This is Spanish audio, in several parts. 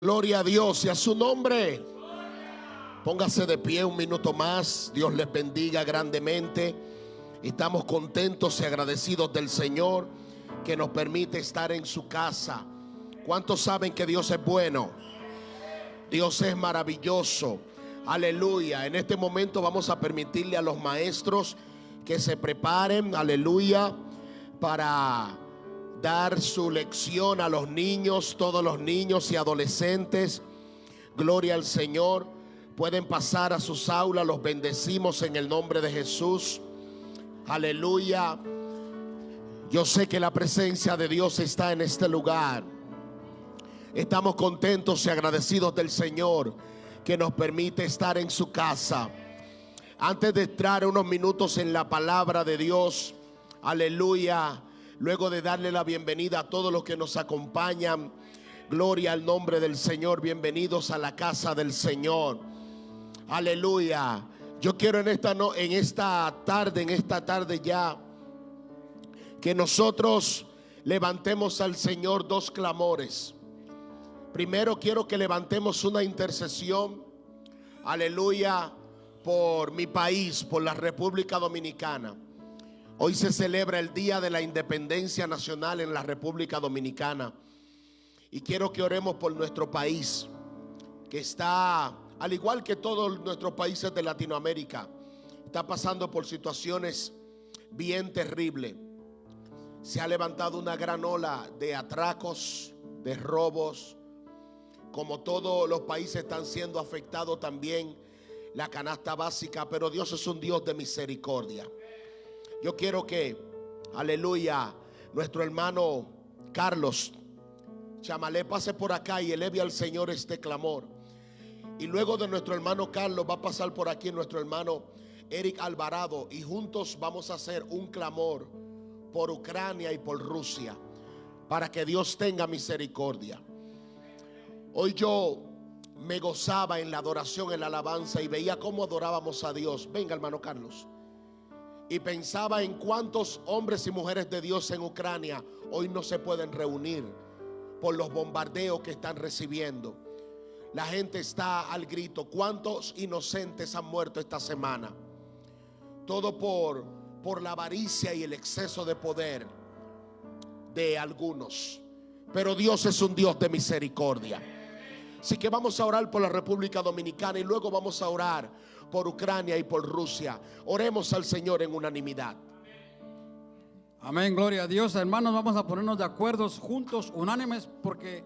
Gloria a Dios y a su nombre. Póngase de pie un minuto más. Dios les bendiga grandemente. Estamos contentos y agradecidos del Señor que nos permite estar en su casa. ¿Cuántos saben que Dios es bueno? Dios es maravilloso. Aleluya. En este momento vamos a permitirle a los maestros que se preparen, aleluya, para dar su lección a los niños, todos los niños y adolescentes. Gloria al Señor. Pueden pasar a sus aulas, los bendecimos en el nombre de Jesús. Aleluya. Yo sé que la presencia de Dios está en este lugar. Estamos contentos y agradecidos del Señor que nos permite estar en su casa. Antes de entrar unos minutos en la palabra de Dios, aleluya luego de darle la bienvenida a todos los que nos acompañan. Gloria al nombre del Señor. Bienvenidos a la casa del Señor. Aleluya. Yo quiero en esta, no, en esta tarde, en esta tarde ya, que nosotros levantemos al Señor dos clamores. Primero quiero que levantemos una intercesión. Aleluya. Por mi país, por la República Dominicana. Hoy se celebra el Día de la Independencia Nacional en la República Dominicana. Y quiero que oremos por nuestro país, que está, al igual que todos nuestros países de Latinoamérica, está pasando por situaciones bien terribles. Se ha levantado una gran ola de atracos, de robos. Como todos los países están siendo afectados también la canasta básica, pero Dios es un Dios de misericordia. Yo quiero que, aleluya, nuestro hermano Carlos Chamalé pase por acá y eleve al Señor este clamor. Y luego de nuestro hermano Carlos va a pasar por aquí nuestro hermano Eric Alvarado y juntos vamos a hacer un clamor por Ucrania y por Rusia para que Dios tenga misericordia. Hoy yo me gozaba en la adoración, en la alabanza y veía cómo adorábamos a Dios. Venga, hermano Carlos y pensaba en cuántos hombres y mujeres de Dios en Ucrania hoy no se pueden reunir por los bombardeos que están recibiendo. La gente está al grito. ¿Cuántos inocentes han muerto esta semana? Todo por, por la avaricia y el exceso de poder de algunos. Pero Dios es un Dios de misericordia. Así que vamos a orar por la República Dominicana y luego vamos a orar por Ucrania y por Rusia. Oremos al Señor en unanimidad. Amén, gloria a Dios. Hermanos, vamos a ponernos de acuerdo juntos, unánimes, porque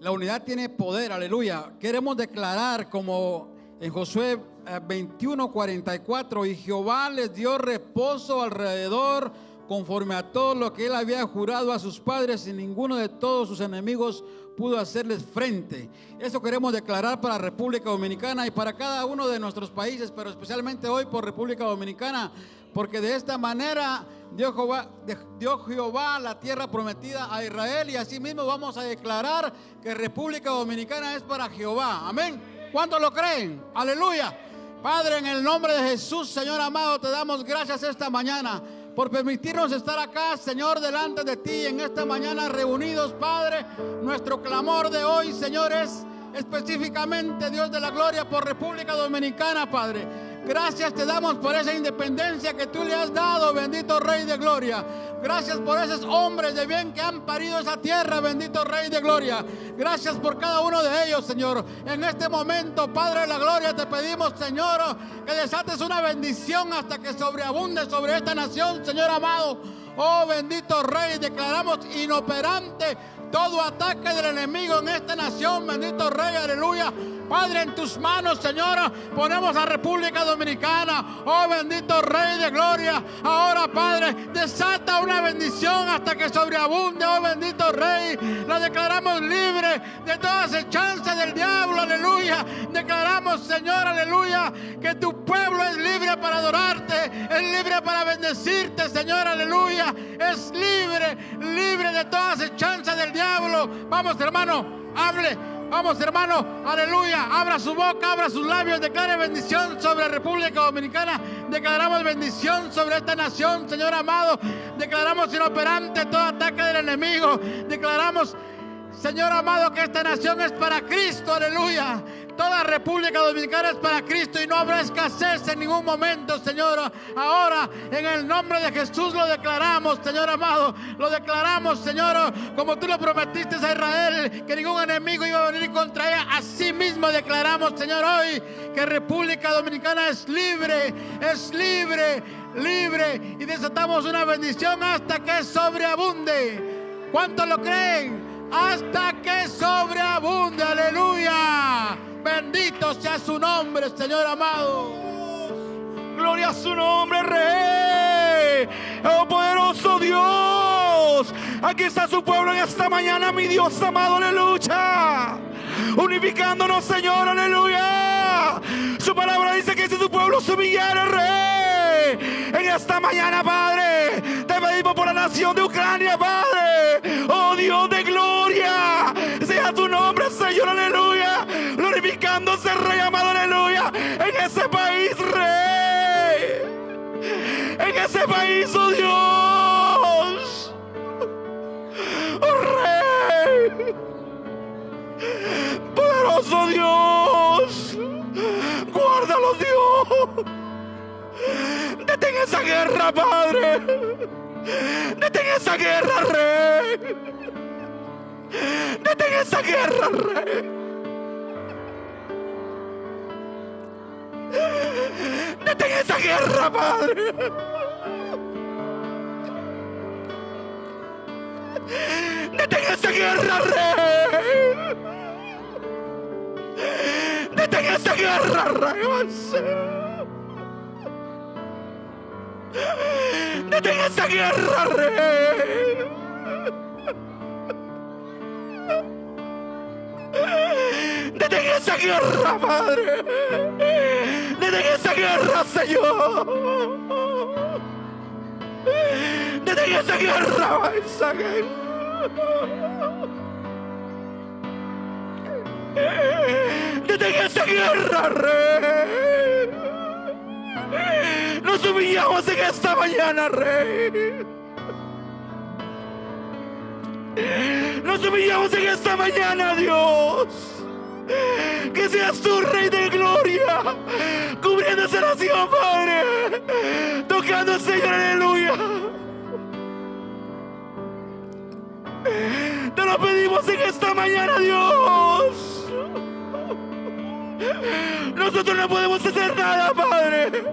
la unidad tiene poder, aleluya. Queremos declarar como en Josué 21, eh, 44, y Jehová les dio reposo alrededor conforme a todo lo que él había jurado a sus padres y ninguno de todos sus enemigos pudo hacerles frente. Eso queremos declarar para República Dominicana y para cada uno de nuestros países, pero especialmente hoy por República Dominicana, porque de esta manera dio Jehová, la tierra prometida a Israel y así mismo vamos a declarar que República Dominicana es para Jehová. Amén. ¿Cuántos lo creen? Aleluya. Padre, en el nombre de Jesús, Señor amado, te damos gracias esta mañana por permitirnos estar acá, Señor, delante de ti en esta mañana reunidos, Padre. Nuestro clamor de hoy, Señor, es específicamente, Dios de la gloria, por República Dominicana, Padre. Gracias te damos por esa independencia que tú le has dado, bendito Rey de Gloria. Gracias por esos hombres de bien que han parido esa tierra, bendito Rey de Gloria. Gracias por cada uno de ellos, Señor. En este momento, Padre de la Gloria, te pedimos, Señor, que desates una bendición hasta que sobreabunde sobre esta nación, Señor amado. Oh bendito Rey, declaramos inoperante todo ataque del enemigo en esta nación, bendito Rey, aleluya. Padre, en tus manos, Señor, ponemos a República Dominicana. Oh bendito Rey de Gloria. Ahora, Padre, desata una bendición hasta que sobreabunde. Oh bendito Rey. La declaramos libre de toda acechanza del diablo. Aleluya. Declaramos, Señor, aleluya, que tu pueblo es libre para adorarte. Es libre para bendecirte, Señor, aleluya. Es libre, libre de toda acechanza del diablo. Vamos, hermano, hable Vamos, hermano, aleluya. Abra su boca, abra sus labios, declare bendición sobre República Dominicana. Declaramos bendición sobre esta nación, Señor amado. Declaramos inoperante todo ataque del enemigo. Declaramos Señor amado, que esta nación es para Cristo, aleluya. Toda República Dominicana es para Cristo y no habrá escasez en ningún momento, Señor. Ahora, en el nombre de Jesús lo declaramos, Señor amado. Lo declaramos, Señor, como tú lo prometiste a Israel, que ningún enemigo iba a venir contra ella. Así mismo declaramos, Señor, hoy que República Dominicana es libre, es libre, libre. Y desatamos una bendición hasta que sobreabunde. ¿Cuántos lo creen? Hasta que sobreabunde, aleluya. Bendito sea su nombre, Señor amado. Gloria a su nombre, Rey. Oh poderoso Dios. Aquí está su pueblo en esta mañana, mi Dios amado, aleluya. Unificándonos, Señor, aleluya. Su palabra dice que si su pueblo se humillara, Rey. En esta mañana, Padre, te pedimos por la nación de Ucrania, Padre. Oh Dios País, oh Dios. Oh Rey. Poderoso Dios. Guárdalo, Dios. Detén esa guerra, Padre. Detén esa guerra, Rey. Detén esa guerra, Rey. Detén esa guerra, Padre. Detén esa guerra, Rey. Detén esa guerra, Rey. Detén esa guerra, Rey. Detén esa guerra, Padre. Detén esa guerra, Señor. Detén esa guerra, esa guerra. Detén esa guerra, Rey. Nos humillamos en esta mañana, Rey. Nos humillamos en esta mañana, Dios. Que seas tú, Rey de Gloria, cubriendo esa nación, Padre. Tocando, Señor, aleluya. Te lo pedimos en esta mañana, Dios. Nosotros no podemos hacer nada, Padre.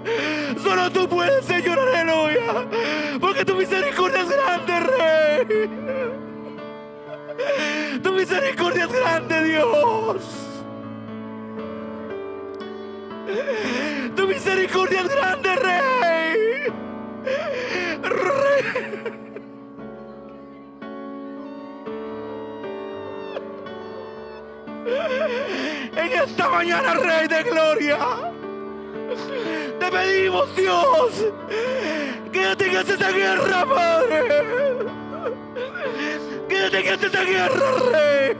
Solo tú puedes, Señor, aleluya. Porque tu misericordia es grande, Rey. Tu misericordia es grande, Dios. Tu misericordia es grande, Rey. Rey. En esta mañana, Rey de Gloria, te pedimos, Dios, que detengas esa guerra, Padre. Que detengas esa guerra, Rey.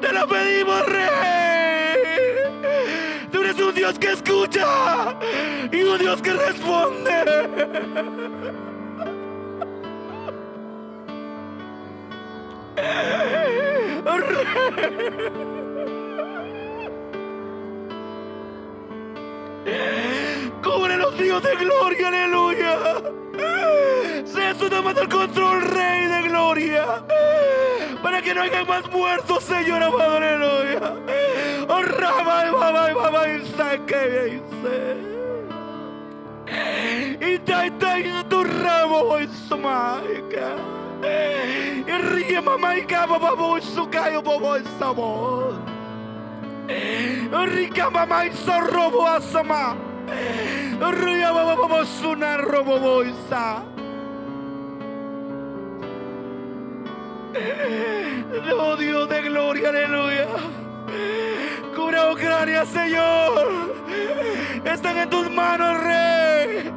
Te lo pedimos, Rey. Tú eres un Dios que escucha y un Dios que responde. Cubre los Dios de gloria, aleluya. Sea su tomando el control, Rey de gloria. Para que no haya más muertos, Señor amado, aleluya. Oh, Rama, y mamá, y mamá, y saque, y tai, tai, tu ramo, y su maica. Y ríe, mamá, y cabo, babo, y su cayo, bobo. Rica mamá y robo boisa. Oh Dios de gloria, aleluya. Cubra Ucrania, Señor. Están en tus manos, Rey.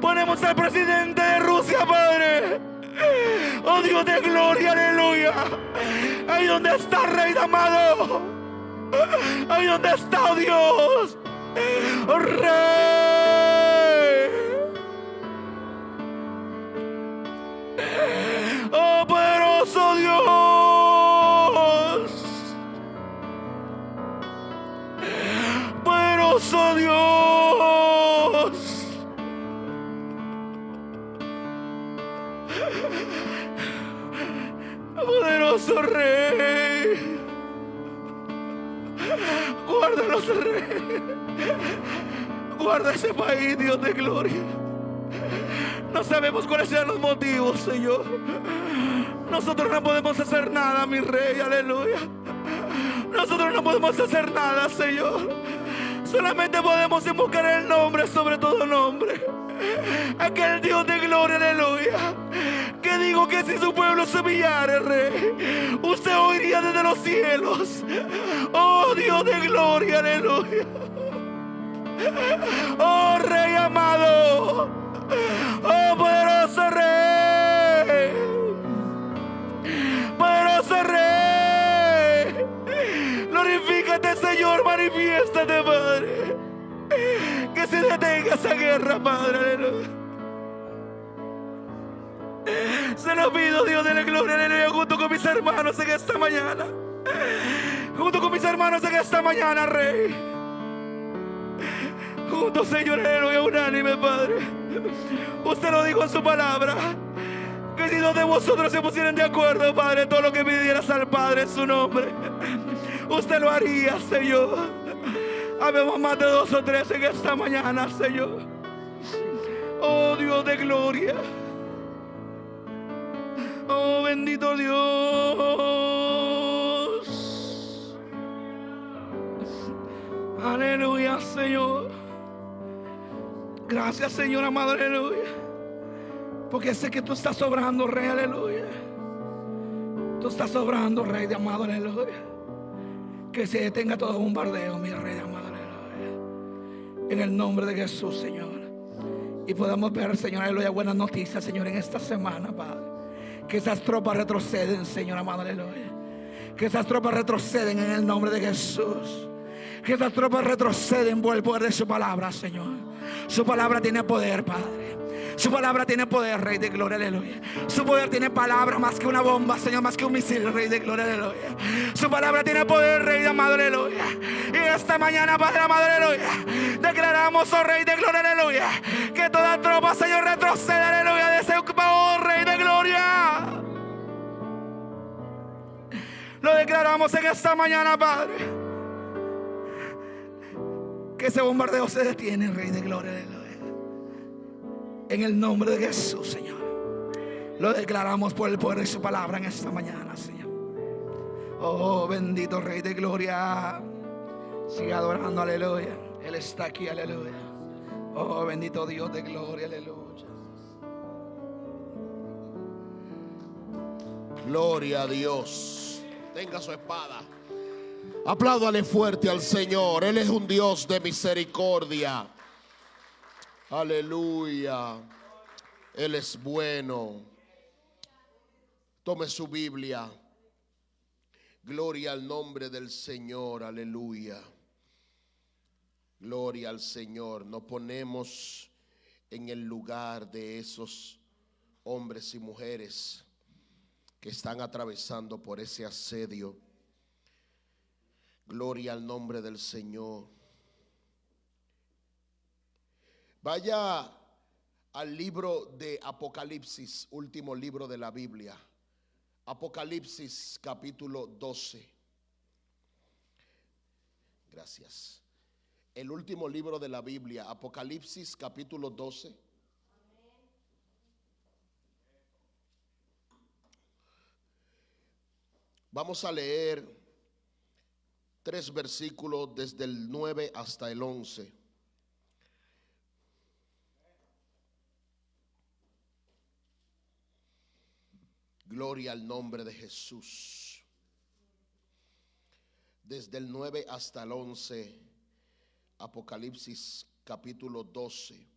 Ponemos al presidente de Rusia, Padre. Oh Dios de gloria, aleluya. Ahí donde está, Rey amado. Ahí donde está oh Dios. Oh, Rey. Poderoso Rey. Guárdanos, Rey. Guarda ese país, Dios de gloria. No sabemos cuáles sean los motivos, Señor. Nosotros no podemos hacer nada, mi Rey, aleluya. Nosotros no podemos hacer nada, Señor. Solamente podemos invocar el nombre sobre todo nombre. Aquel Dios de gloria, aleluya. Que digo que si su pueblo se humillare, Rey, usted oiría desde los cielos. Oh Dios de gloria, aleluya. Oh Rey amado. Oh poderoso mañana, Rey. Juntos, Señor, aleluya, unánime, Padre. Usted lo dijo en su palabra. Que si dos de vosotros se pusieran de acuerdo, Padre, todo lo que pidieras al Padre en su nombre, usted lo haría, Señor. Habemos más de dos o tres en esta mañana, Señor. Oh Dios de gloria. Oh bendito Dios. Gracias, Señor amado, aleluya. Porque sé que tú estás sobrando, Rey, aleluya. Tú estás sobrando, Rey de amado, aleluya. Que se detenga todo bombardeo, mi Rey de amado, aleluya. En el nombre de Jesús, Señor. Y podamos ver, Señor, aleluya, buenas noticias, Señor, en esta semana, Padre. Que esas tropas retroceden, Señor amado, aleluya. Que esas tropas retroceden en el nombre de Jesús. Que esas tropas retroceden por el poder de su palabra, Señor. Su palabra tiene poder, Padre. Su palabra tiene poder, Rey de Gloria, aleluya. Su poder tiene palabra más que una bomba, Señor, más que un misil, Rey de Gloria, aleluya. Su palabra tiene poder, Rey de amado, aleluya. Y esta mañana, Padre amado, aleluya, declaramos, oh Rey de Gloria, aleluya, que toda tropa, Señor, retrocede, aleluya, de oh Rey de Gloria. Lo declaramos en esta mañana, Padre. Que ese bombardeo se detiene, Rey de Gloria. En el nombre de Jesús, Señor. Lo declaramos por el poder de su palabra en esta mañana, Señor. Oh, bendito Rey de Gloria. Sigue adorando, aleluya. Él está aquí, aleluya. Oh, bendito Dios de gloria, aleluya. Gloria a Dios. Tenga su espada. Apláudale fuerte al Señor. Él es un Dios de misericordia. Aleluya. Él es bueno. Tome su Biblia. Gloria al nombre del Señor. Aleluya. Gloria al Señor. Nos ponemos en el lugar de esos hombres y mujeres que están atravesando por ese asedio. Gloria al nombre del Señor. Vaya al libro de Apocalipsis, último libro de la Biblia. Apocalipsis capítulo 12. Gracias. El último libro de la Biblia, Apocalipsis capítulo 12. Vamos a leer tres versículos desde el 9 hasta el 11. Gloria al nombre de Jesús. Desde el 9 hasta el 11, Apocalipsis capítulo 12.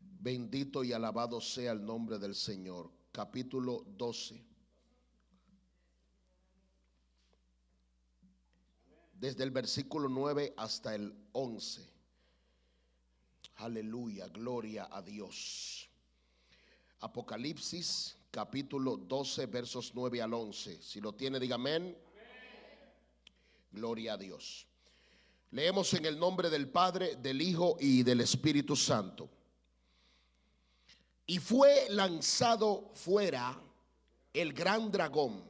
Bendito y alabado sea el nombre del Señor. Capítulo 12. Desde el versículo 9 hasta el 11. Aleluya, gloria a Dios. Apocalipsis capítulo 12 versos 9 al 11. Si lo tiene, diga amén. Gloria a Dios. Leemos en el nombre del Padre, del Hijo y del Espíritu Santo. Y fue lanzado fuera el gran dragón,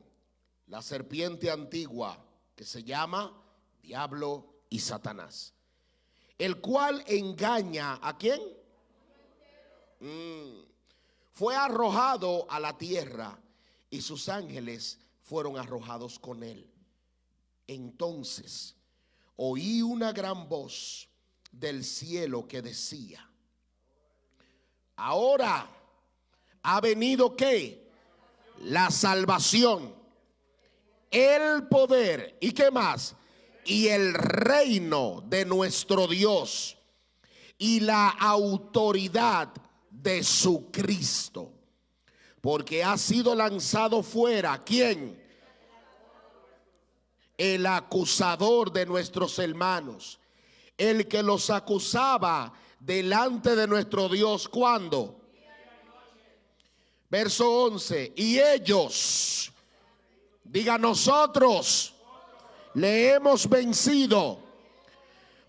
la serpiente antigua, que se llama Diablo y Satanás, el cual engaña a quién? Mm. Fue arrojado a la tierra y sus ángeles fueron arrojados con él. Entonces oí una gran voz del cielo que decía, ahora ha venido qué? La salvación, el poder y qué más? Y el reino de nuestro Dios y la autoridad de su Cristo. Porque ha sido lanzado fuera, ¿quién? El acusador de nuestros hermanos. El que los acusaba delante de nuestro Dios. ¿Cuándo? Verso 11. Y ellos, diga nosotros, le hemos vencido.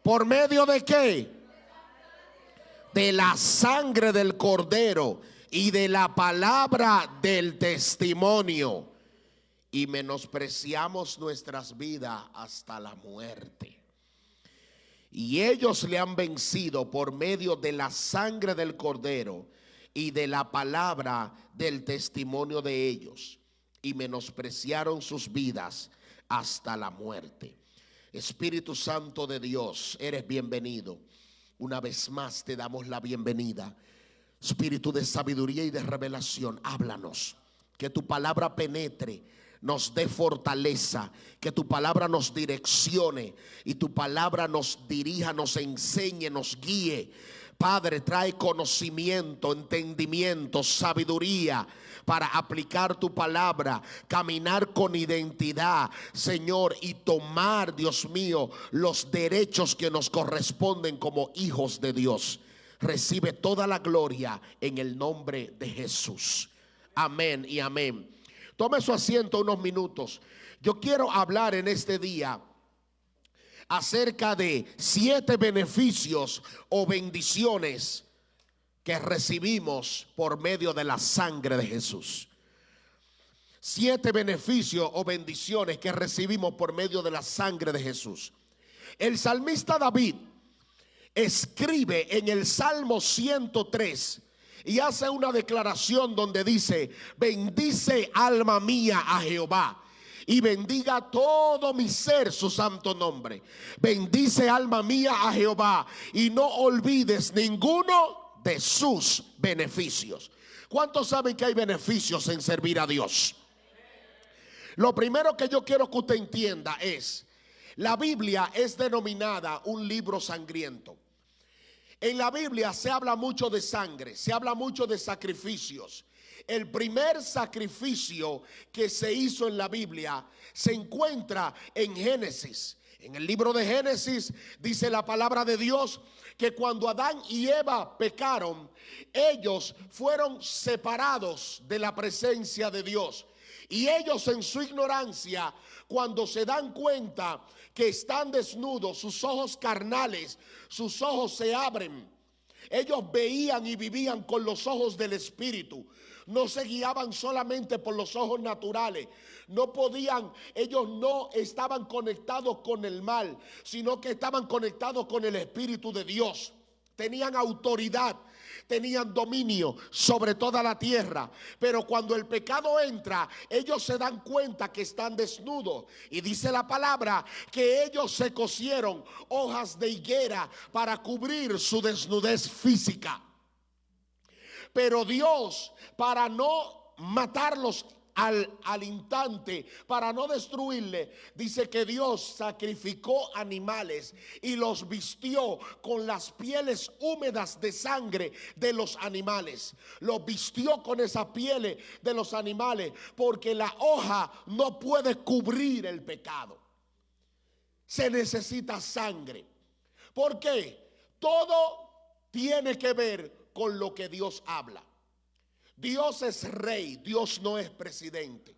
¿Por medio de qué? De la sangre del cordero y de la palabra del testimonio. Y menospreciamos nuestras vidas hasta la muerte. Y ellos le han vencido por medio de la sangre del cordero y de la palabra del testimonio de ellos. Y menospreciaron sus vidas hasta la muerte. Espíritu Santo de Dios, eres bienvenido. Una vez más te damos la bienvenida. Espíritu de sabiduría y de revelación, háblanos. Que tu palabra penetre, nos dé fortaleza, que tu palabra nos direccione y tu palabra nos dirija, nos enseñe, nos guíe. Padre, trae conocimiento, entendimiento, sabiduría para aplicar tu palabra, caminar con identidad, Señor, y tomar, Dios mío, los derechos que nos corresponden como hijos de Dios. Recibe toda la gloria en el nombre de Jesús. Amén y amén. Tome su asiento unos minutos. Yo quiero hablar en este día acerca de siete beneficios o bendiciones que recibimos por medio de la sangre de Jesús. Siete beneficios o bendiciones que recibimos por medio de la sangre de Jesús. El salmista David escribe en el Salmo 103 y hace una declaración donde dice, bendice alma mía a Jehová y bendiga todo mi ser su santo nombre. Bendice alma mía a Jehová y no olvides ninguno de sus beneficios. ¿Cuántos saben que hay beneficios en servir a Dios? Lo primero que yo quiero que usted entienda es, la Biblia es denominada un libro sangriento. En la Biblia se habla mucho de sangre, se habla mucho de sacrificios. El primer sacrificio que se hizo en la Biblia se encuentra en Génesis. En el libro de Génesis dice la palabra de Dios que cuando Adán y Eva pecaron, ellos fueron separados de la presencia de Dios. Y ellos en su ignorancia, cuando se dan cuenta que están desnudos, sus ojos carnales, sus ojos se abren. Ellos veían y vivían con los ojos del Espíritu no se guiaban solamente por los ojos naturales. No podían, ellos no estaban conectados con el mal, sino que estaban conectados con el Espíritu de Dios. Tenían autoridad, tenían dominio sobre toda la tierra. Pero cuando el pecado entra, ellos se dan cuenta que están desnudos. Y dice la palabra que ellos se cosieron hojas de higuera para cubrir su desnudez física. Pero Dios, para no matarlos al, al, instante, para no destruirle, dice que Dios sacrificó animales y los vistió con las pieles húmedas de sangre de los animales. Los vistió con esa piel de los animales porque la hoja no puede cubrir el pecado. Se necesita sangre. ¿Por qué? Todo tiene que ver con lo que Dios habla. Dios es rey, Dios no es presidente.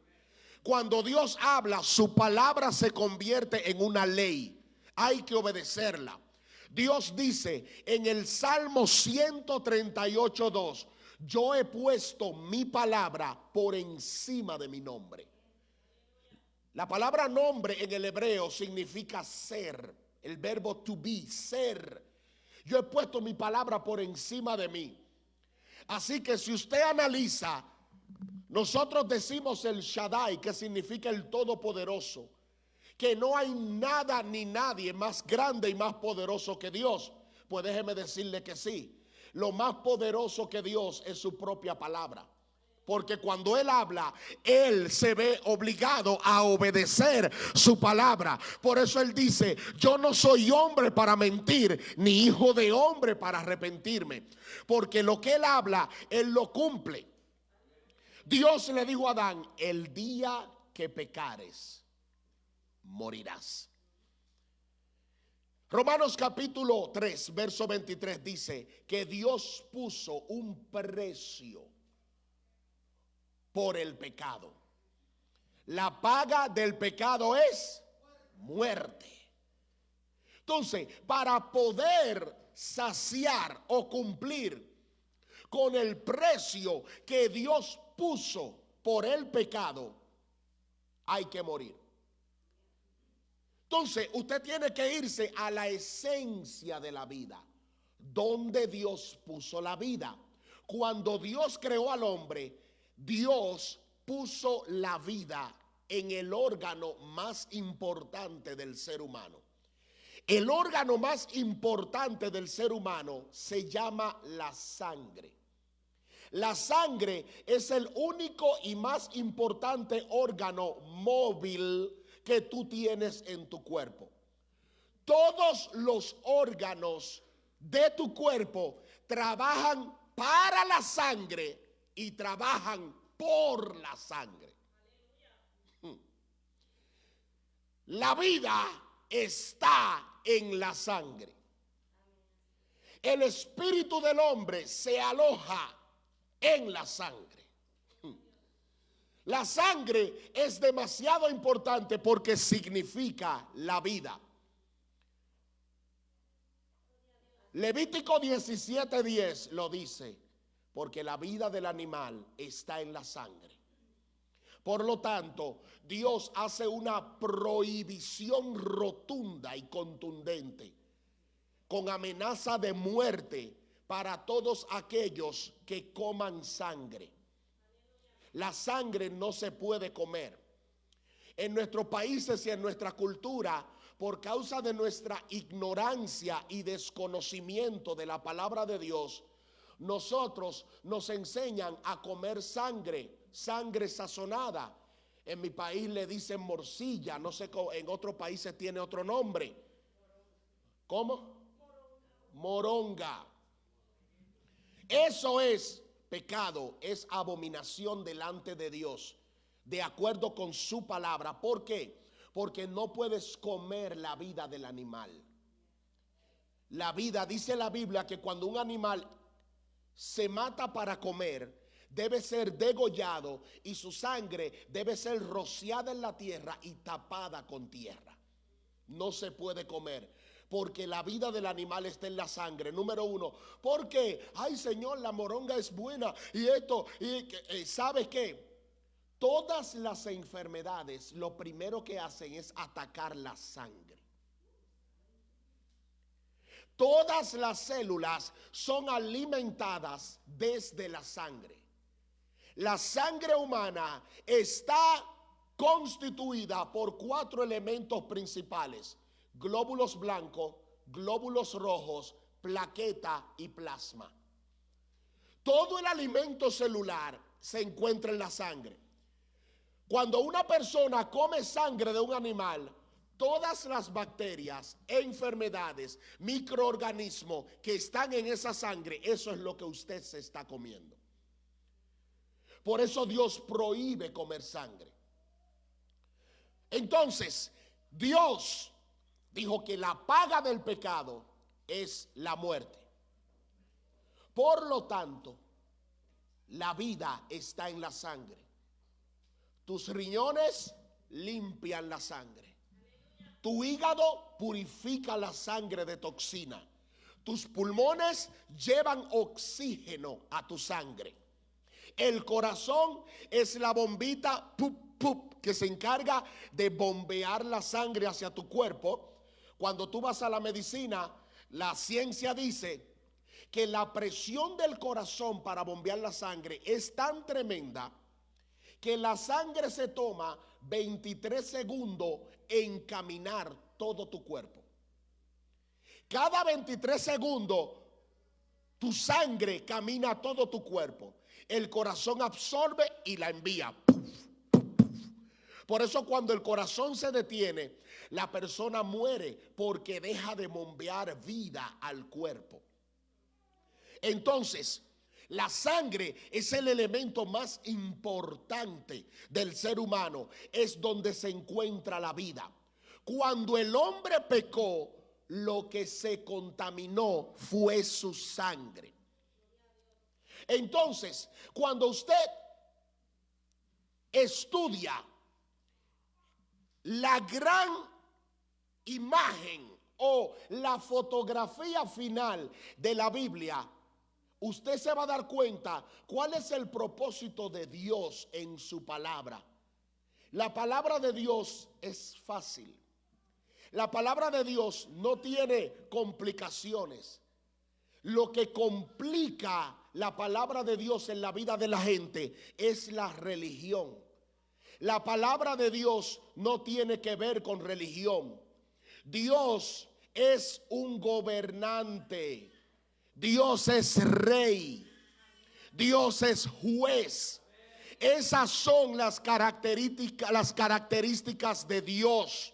Cuando Dios habla, su palabra se convierte en una ley. Hay que obedecerla. Dios dice en el Salmo 138, 2, yo he puesto mi palabra por encima de mi nombre. La palabra nombre en el hebreo significa ser, el verbo to be, ser. Yo he puesto mi palabra por encima de mí. Así que si usted analiza, nosotros decimos el Shaddai, que significa el Todopoderoso, que no hay nada ni nadie más grande y más poderoso que Dios. Pues déjeme decirle que sí. Lo más poderoso que Dios es su propia palabra. Porque cuando Él habla, Él se ve obligado a obedecer su palabra. Por eso Él dice, yo no soy hombre para mentir, ni hijo de hombre para arrepentirme. Porque lo que Él habla, Él lo cumple. Dios le dijo a Adán, el día que pecares, morirás. Romanos capítulo 3, verso 23 dice que Dios puso un precio por el pecado. La paga del pecado es muerte. Entonces, para poder saciar o cumplir con el precio que Dios puso por el pecado, hay que morir. Entonces, usted tiene que irse a la esencia de la vida, donde Dios puso la vida. Cuando Dios creó al hombre, Dios puso la vida en el órgano más importante del ser humano. El órgano más importante del ser humano se llama la sangre. La sangre es el único y más importante órgano móvil que tú tienes en tu cuerpo. Todos los órganos de tu cuerpo trabajan para la sangre y trabajan por la sangre. Hmm. La vida está en la sangre. El espíritu del hombre se aloja en la sangre. Hmm. La sangre es demasiado importante porque significa la vida. Levítico 17:10 lo dice, porque la vida del animal está en la sangre. Por lo tanto, Dios hace una prohibición rotunda y contundente, con amenaza de muerte para todos aquellos que coman sangre. La sangre no se puede comer. En nuestros países y en nuestra cultura, por causa de nuestra ignorancia y desconocimiento de la palabra de Dios, nosotros nos enseñan a comer sangre, sangre sazonada. En mi país le dicen morcilla, no sé, en otros países tiene otro nombre. ¿Cómo? Moronga. Eso es pecado, es abominación delante de Dios, de acuerdo con su palabra. ¿Por qué? Porque no puedes comer la vida del animal. La vida, dice la Biblia, que cuando un animal se mata para comer, debe ser degollado y su sangre debe ser rociada en la tierra y tapada con tierra. No se puede comer porque la vida del animal está en la sangre. Número uno, porque, ay Señor, la moronga es buena y esto, y eh, ¿sabes qué? Todas las enfermedades lo primero que hacen es atacar la sangre. Todas las células son alimentadas desde la sangre. La sangre humana está constituida por cuatro elementos principales glóbulos blancos, glóbulos rojos, plaqueta y plasma. Todo el alimento celular se encuentra en la sangre. Cuando una persona come sangre de un animal, todas las bacterias, enfermedades, microorganismos que están en esa sangre, eso es lo que usted se está comiendo. Por eso Dios prohíbe comer sangre. Entonces, Dios dijo que la paga del pecado es la muerte. Por lo tanto, la vida está en la sangre. Tus riñones limpian la sangre. Tu hígado purifica la sangre de toxina. Tus pulmones llevan oxígeno a tu sangre. El corazón es la bombita pup, pup, que se encarga de bombear la sangre hacia tu cuerpo. Cuando tú vas a la medicina, la ciencia dice que la presión del corazón para bombear la sangre es tan tremenda que la sangre se toma 23 segundos en caminar todo tu cuerpo. Cada 23 segundos tu sangre camina todo tu cuerpo. El corazón absorbe y la envía. Por eso cuando el corazón se detiene, la persona muere porque deja de bombear vida al cuerpo. Entonces, la sangre es el elemento más importante del ser humano. Es donde se encuentra la vida. Cuando el hombre pecó, lo que se contaminó fue su sangre. Entonces, cuando usted estudia la gran imagen o la fotografía final de la Biblia, usted se va a dar cuenta cuál es el propósito de Dios en su palabra. La palabra de Dios es fácil. La palabra de Dios no tiene complicaciones. Lo que complica la palabra de Dios en la vida de la gente es la religión. La palabra de Dios no tiene que ver con religión. Dios es un gobernante. Dios es rey. Dios es juez. Esas son las características, las características de Dios.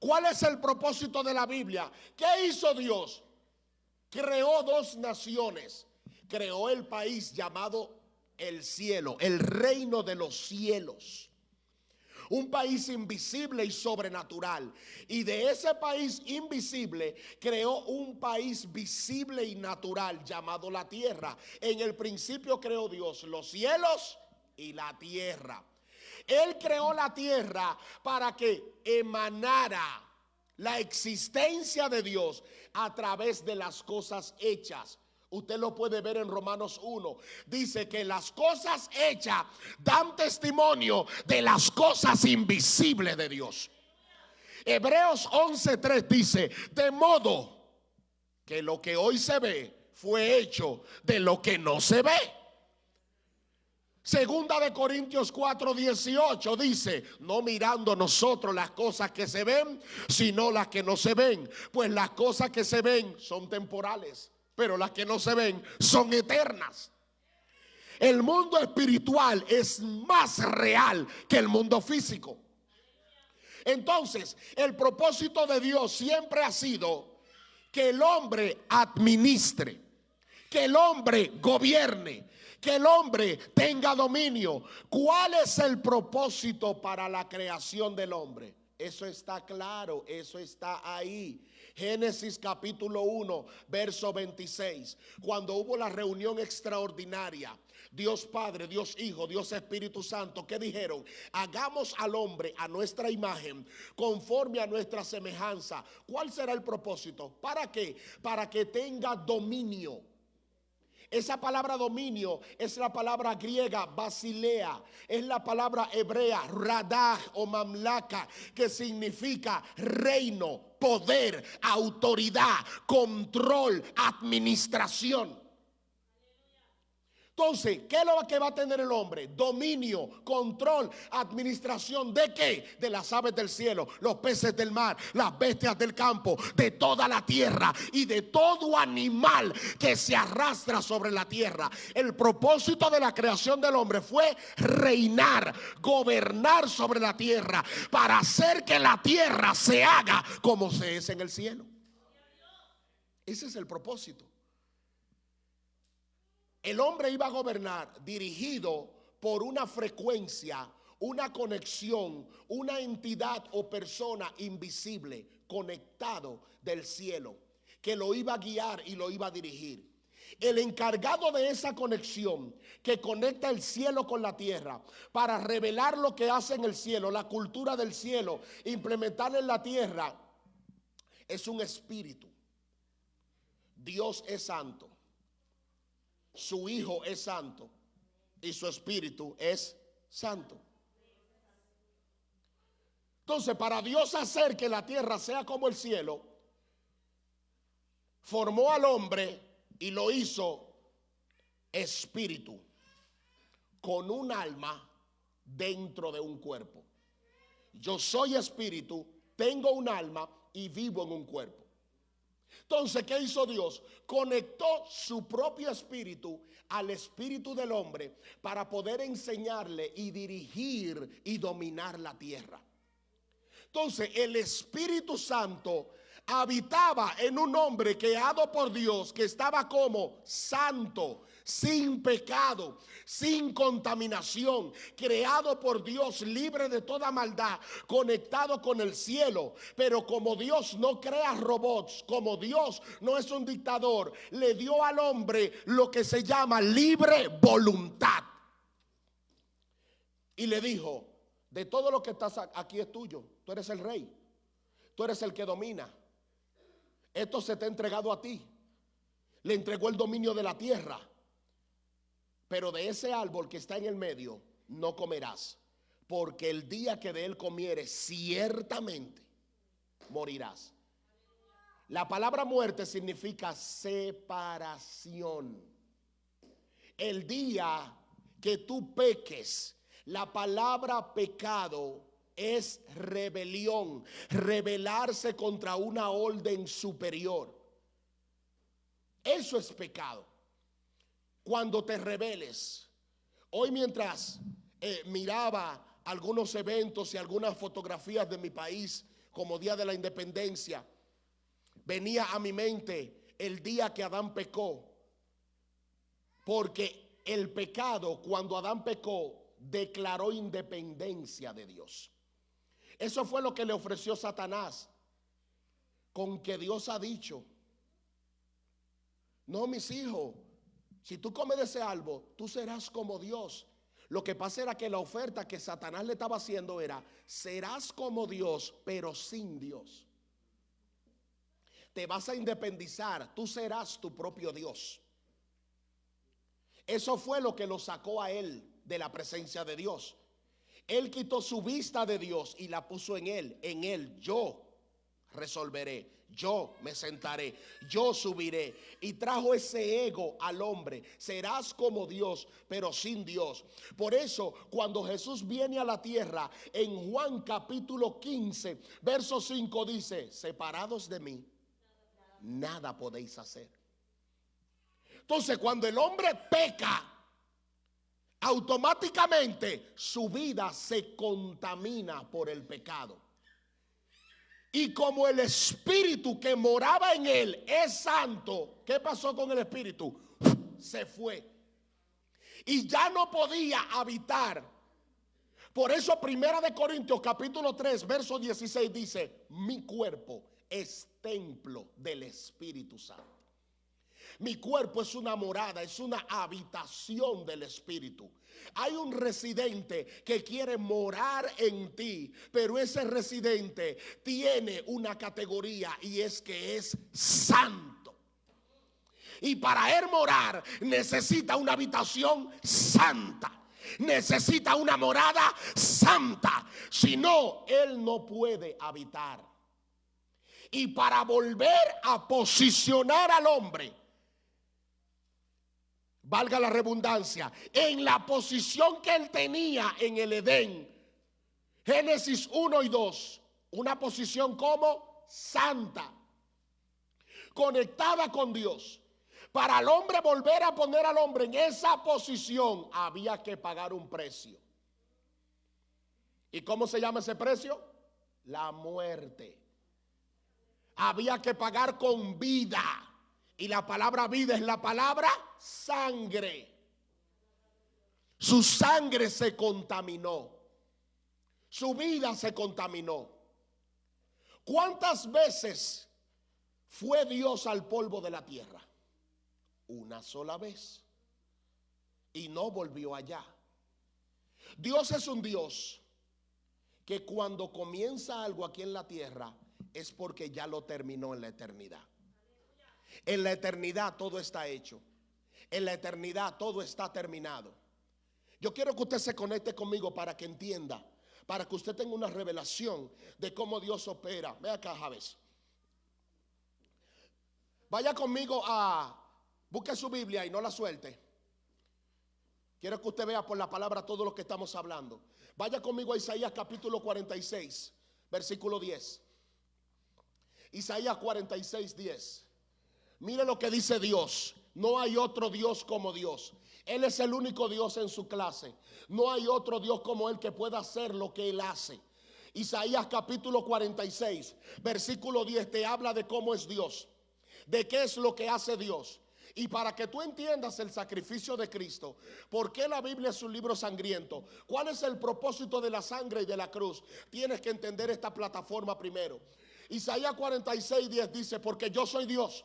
¿Cuál es el propósito de la Biblia? ¿Qué hizo Dios? Creó dos naciones. Creó el país llamado el cielo, el reino de los cielos un país invisible y sobrenatural. Y de ese país invisible creó un país visible y natural llamado la tierra. En el principio creó Dios los cielos y la tierra. Él creó la tierra para que emanara la existencia de Dios a través de las cosas hechas. Usted lo puede ver en Romanos 1. Dice que las cosas hechas dan testimonio de las cosas invisibles de Dios. Hebreos 11.3 dice, de modo que lo que hoy se ve fue hecho de lo que no se ve. Segunda de Corintios 4, 18 dice, no mirando nosotros las cosas que se ven, sino las que no se ven. Pues las cosas que se ven son temporales pero las que no se ven son eternas. El mundo espiritual es más real que el mundo físico. Entonces, el propósito de Dios siempre ha sido que el hombre administre, que el hombre gobierne, que el hombre tenga dominio. ¿Cuál es el propósito para la creación del hombre? Eso está claro, eso está ahí. Génesis capítulo 1, verso 26. Cuando hubo la reunión extraordinaria, Dios Padre, Dios Hijo, Dios Espíritu Santo, ¿qué dijeron? Hagamos al hombre a nuestra imagen, conforme a nuestra semejanza. ¿Cuál será el propósito? ¿Para qué? Para que tenga dominio. Esa palabra dominio es la palabra griega basilea, es la palabra hebrea radah o mamlaka, que significa reino, poder, autoridad, control, administración. Entonces, ¿qué es lo que va a tener el hombre? Dominio, control, administración de qué? De las aves del cielo, los peces del mar, las bestias del campo, de toda la tierra y de todo animal que se arrastra sobre la tierra. El propósito de la creación del hombre fue reinar, gobernar sobre la tierra para hacer que la tierra se haga como se es en el cielo. Ese es el propósito. El hombre iba a gobernar dirigido por una frecuencia, una conexión, una entidad o persona invisible conectado del cielo, que lo iba a guiar y lo iba a dirigir. El encargado de esa conexión que conecta el cielo con la tierra para revelar lo que hace en el cielo, la cultura del cielo, implementarla en la tierra, es un espíritu. Dios es santo, su Hijo es santo y su Espíritu es santo. Entonces, para Dios hacer que la tierra sea como el cielo, formó al hombre y lo hizo espíritu, con un alma dentro de un cuerpo. Yo soy espíritu, tengo un alma y vivo en un cuerpo. Entonces, ¿qué hizo Dios? Conectó su propio espíritu al espíritu del hombre para poder enseñarle y dirigir y dominar la tierra. Entonces, el Espíritu Santo habitaba en un hombre creado por Dios que estaba como santo, sin pecado, sin contaminación, creado por Dios, libre de toda maldad, conectado con el cielo. Pero como Dios no crea robots, como Dios no es un dictador, le dio al hombre lo que se llama libre voluntad. Y le dijo, de todo lo que estás aquí es tuyo, tú eres el rey, tú eres el que domina. Esto se te ha entregado a ti. Le entregó el dominio de la tierra. Pero de ese árbol que está en el medio no comerás, porque el día que de él comieres ciertamente morirás. La palabra muerte significa separación. El día que tú peques, la palabra pecado es rebelión, rebelarse contra una orden superior. Eso es pecado cuando te rebeles. Hoy mientras eh, miraba algunos eventos y algunas fotografías de mi país como Día de la Independencia, venía a mi mente el día que Adán pecó. Porque el pecado, cuando Adán pecó, declaró independencia de Dios. Eso fue lo que le ofreció Satanás. Con que Dios ha dicho, no mis hijos, si tú comes de ese árbol, tú serás como Dios. Lo que pasa era que la oferta que Satanás le estaba haciendo era, serás como Dios, pero sin Dios. Te vas a independizar, tú serás tu propio Dios. Eso fue lo que lo sacó a él de la presencia de Dios. Él quitó su vista de Dios y la puso en él. En él yo resolveré yo me sentaré, yo subiré. Y trajo ese ego al hombre. Serás como Dios, pero sin Dios. Por eso, cuando Jesús viene a la tierra, en Juan capítulo 15, verso 5 dice, separados de mí, nada podéis hacer. Entonces, cuando el hombre peca, automáticamente su vida se contamina por el pecado. Y como el espíritu que moraba en él es santo, ¿qué pasó con el espíritu? Se fue. Y ya no podía habitar. Por eso Primera de Corintios capítulo 3, verso 16 dice, mi cuerpo es templo del Espíritu Santo. Mi cuerpo es una morada, es una habitación del Espíritu. Hay un residente que quiere morar en ti, pero ese residente tiene una categoría y es que es santo. Y para él morar necesita una habitación santa. Necesita una morada santa. Si no, él no puede habitar. Y para volver a posicionar al hombre valga la redundancia, en la posición que él tenía en el Edén. Génesis 1 y 2, una posición como santa, conectada con Dios. Para el hombre volver a poner al hombre en esa posición, había que pagar un precio. ¿Y cómo se llama ese precio? La muerte. Había que pagar con vida. Y la palabra vida es la palabra sangre. Su sangre se contaminó. Su vida se contaminó. ¿Cuántas veces fue Dios al polvo de la tierra? Una sola vez. Y no volvió allá. Dios es un Dios que cuando comienza algo aquí en la tierra es porque ya lo terminó en la eternidad. En la eternidad todo está hecho. En la eternidad todo está terminado. Yo quiero que usted se conecte conmigo para que entienda, para que usted tenga una revelación de cómo Dios opera. Ve acá, Javes. Vaya conmigo a, busque su Biblia y no la suelte. Quiero que usted vea por la palabra todo lo que estamos hablando. Vaya conmigo a Isaías capítulo 46, versículo 10. Isaías 46, 10. Mire lo que dice Dios. No hay otro Dios como Dios. Él es el único Dios en su clase. No hay otro Dios como Él que pueda hacer lo que Él hace. Isaías capítulo 46, versículo 10 te habla de cómo es Dios, de qué es lo que hace Dios. Y para que tú entiendas el sacrificio de Cristo, ¿por qué la Biblia es un libro sangriento? ¿Cuál es el propósito de la sangre y de la cruz? Tienes que entender esta plataforma primero. Isaías 46, 10 dice, porque yo soy Dios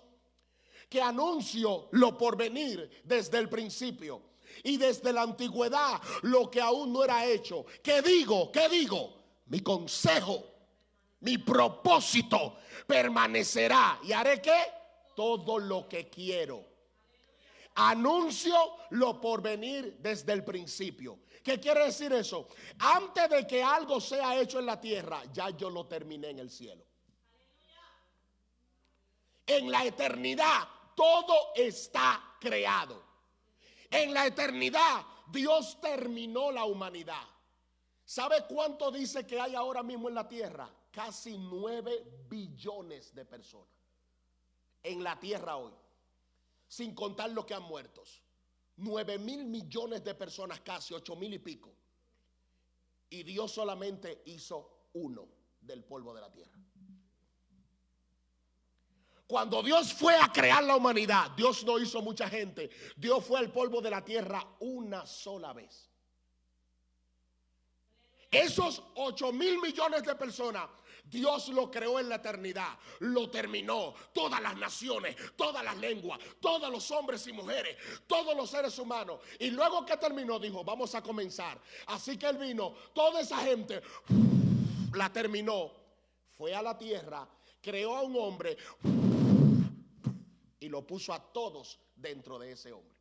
que anuncio lo por venir desde el principio y desde la antigüedad lo que aún no era hecho. ¿Qué digo? ¿Qué digo? Mi consejo, mi propósito permanecerá y haré que todo lo que quiero. Anuncio lo por venir desde el principio. ¿Qué quiere decir eso? Antes de que algo sea hecho en la tierra, ya yo lo terminé en el cielo. En la eternidad todo está creado. En la eternidad Dios terminó la humanidad. ¿Sabe cuánto dice que hay ahora mismo en la tierra? Casi nueve billones de personas en la tierra hoy, sin contar los que han muerto. Nueve mil millones de personas, casi ocho mil y pico. Y Dios solamente hizo uno del polvo de la tierra. Cuando Dios fue a crear la humanidad, Dios no hizo mucha gente. Dios fue al polvo de la tierra una sola vez. Esos 8 mil millones de personas, Dios lo creó en la eternidad, lo terminó. Todas las naciones, todas las lenguas, todos los hombres y mujeres, todos los seres humanos. Y luego que terminó, dijo, vamos a comenzar. Así que él vino, toda esa gente la terminó. Fue a la tierra, creó a un hombre y lo puso a todos dentro de ese hombre.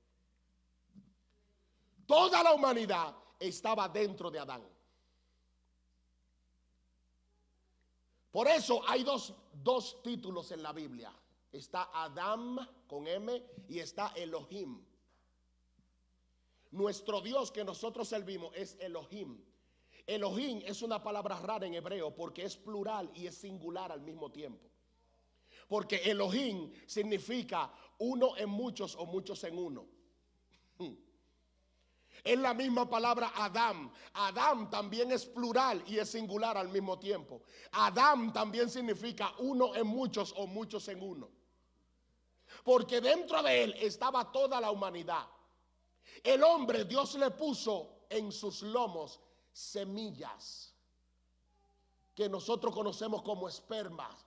Toda la humanidad estaba dentro de Adán. Por eso hay dos, dos títulos en la Biblia. Está Adam con M y está Elohim. Nuestro Dios que nosotros servimos es Elohim. Elohim es una palabra rara en hebreo porque es plural y es singular al mismo tiempo. Porque Elohim significa uno en muchos o muchos en uno. Es la misma palabra Adam. Adam también es plural y es singular al mismo tiempo. Adam también significa uno en muchos o muchos en uno. Porque dentro de él estaba toda la humanidad. El hombre, Dios le puso en sus lomos semillas que nosotros conocemos como espermas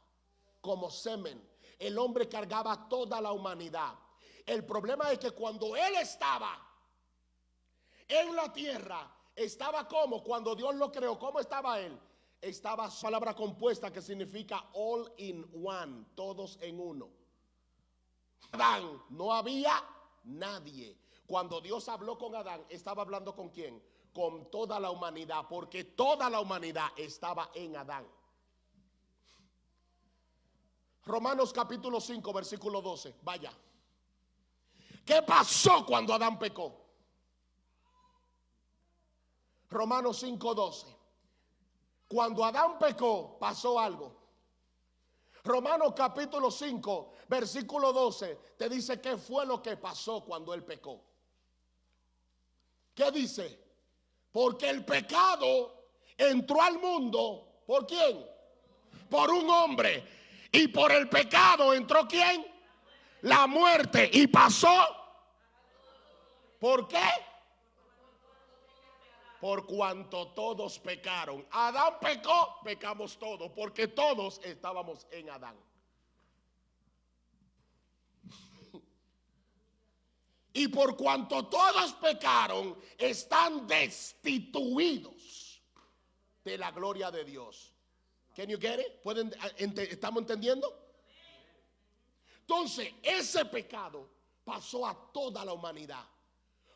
como semen. El hombre cargaba toda la humanidad. El problema es que cuando él estaba en la tierra, estaba como cuando Dios lo creó, ¿cómo estaba él? Estaba palabra compuesta que significa all in one, todos en uno. Adán, no había nadie. Cuando Dios habló con Adán, estaba hablando con quién? Con toda la humanidad, porque toda la humanidad estaba en Adán. Romanos capítulo 5, versículo 12. Vaya. ¿Qué pasó cuando Adán pecó? Romanos 5, 12. Cuando Adán pecó, pasó algo. Romanos capítulo 5, versículo 12, te dice qué fue lo que pasó cuando él pecó. ¿Qué dice? Porque el pecado entró al mundo, ¿por quién? Por un hombre y por el pecado entró quién? La muerte. Y pasó. ¿Por qué? Por cuanto todos pecaron. Adán pecó, pecamos todos, porque todos estábamos en Adán. Y por cuanto todos pecaron, están destituidos de la gloria de Dios. Can you get it? ¿Estamos entendiendo? Entonces, ese pecado pasó a toda la humanidad.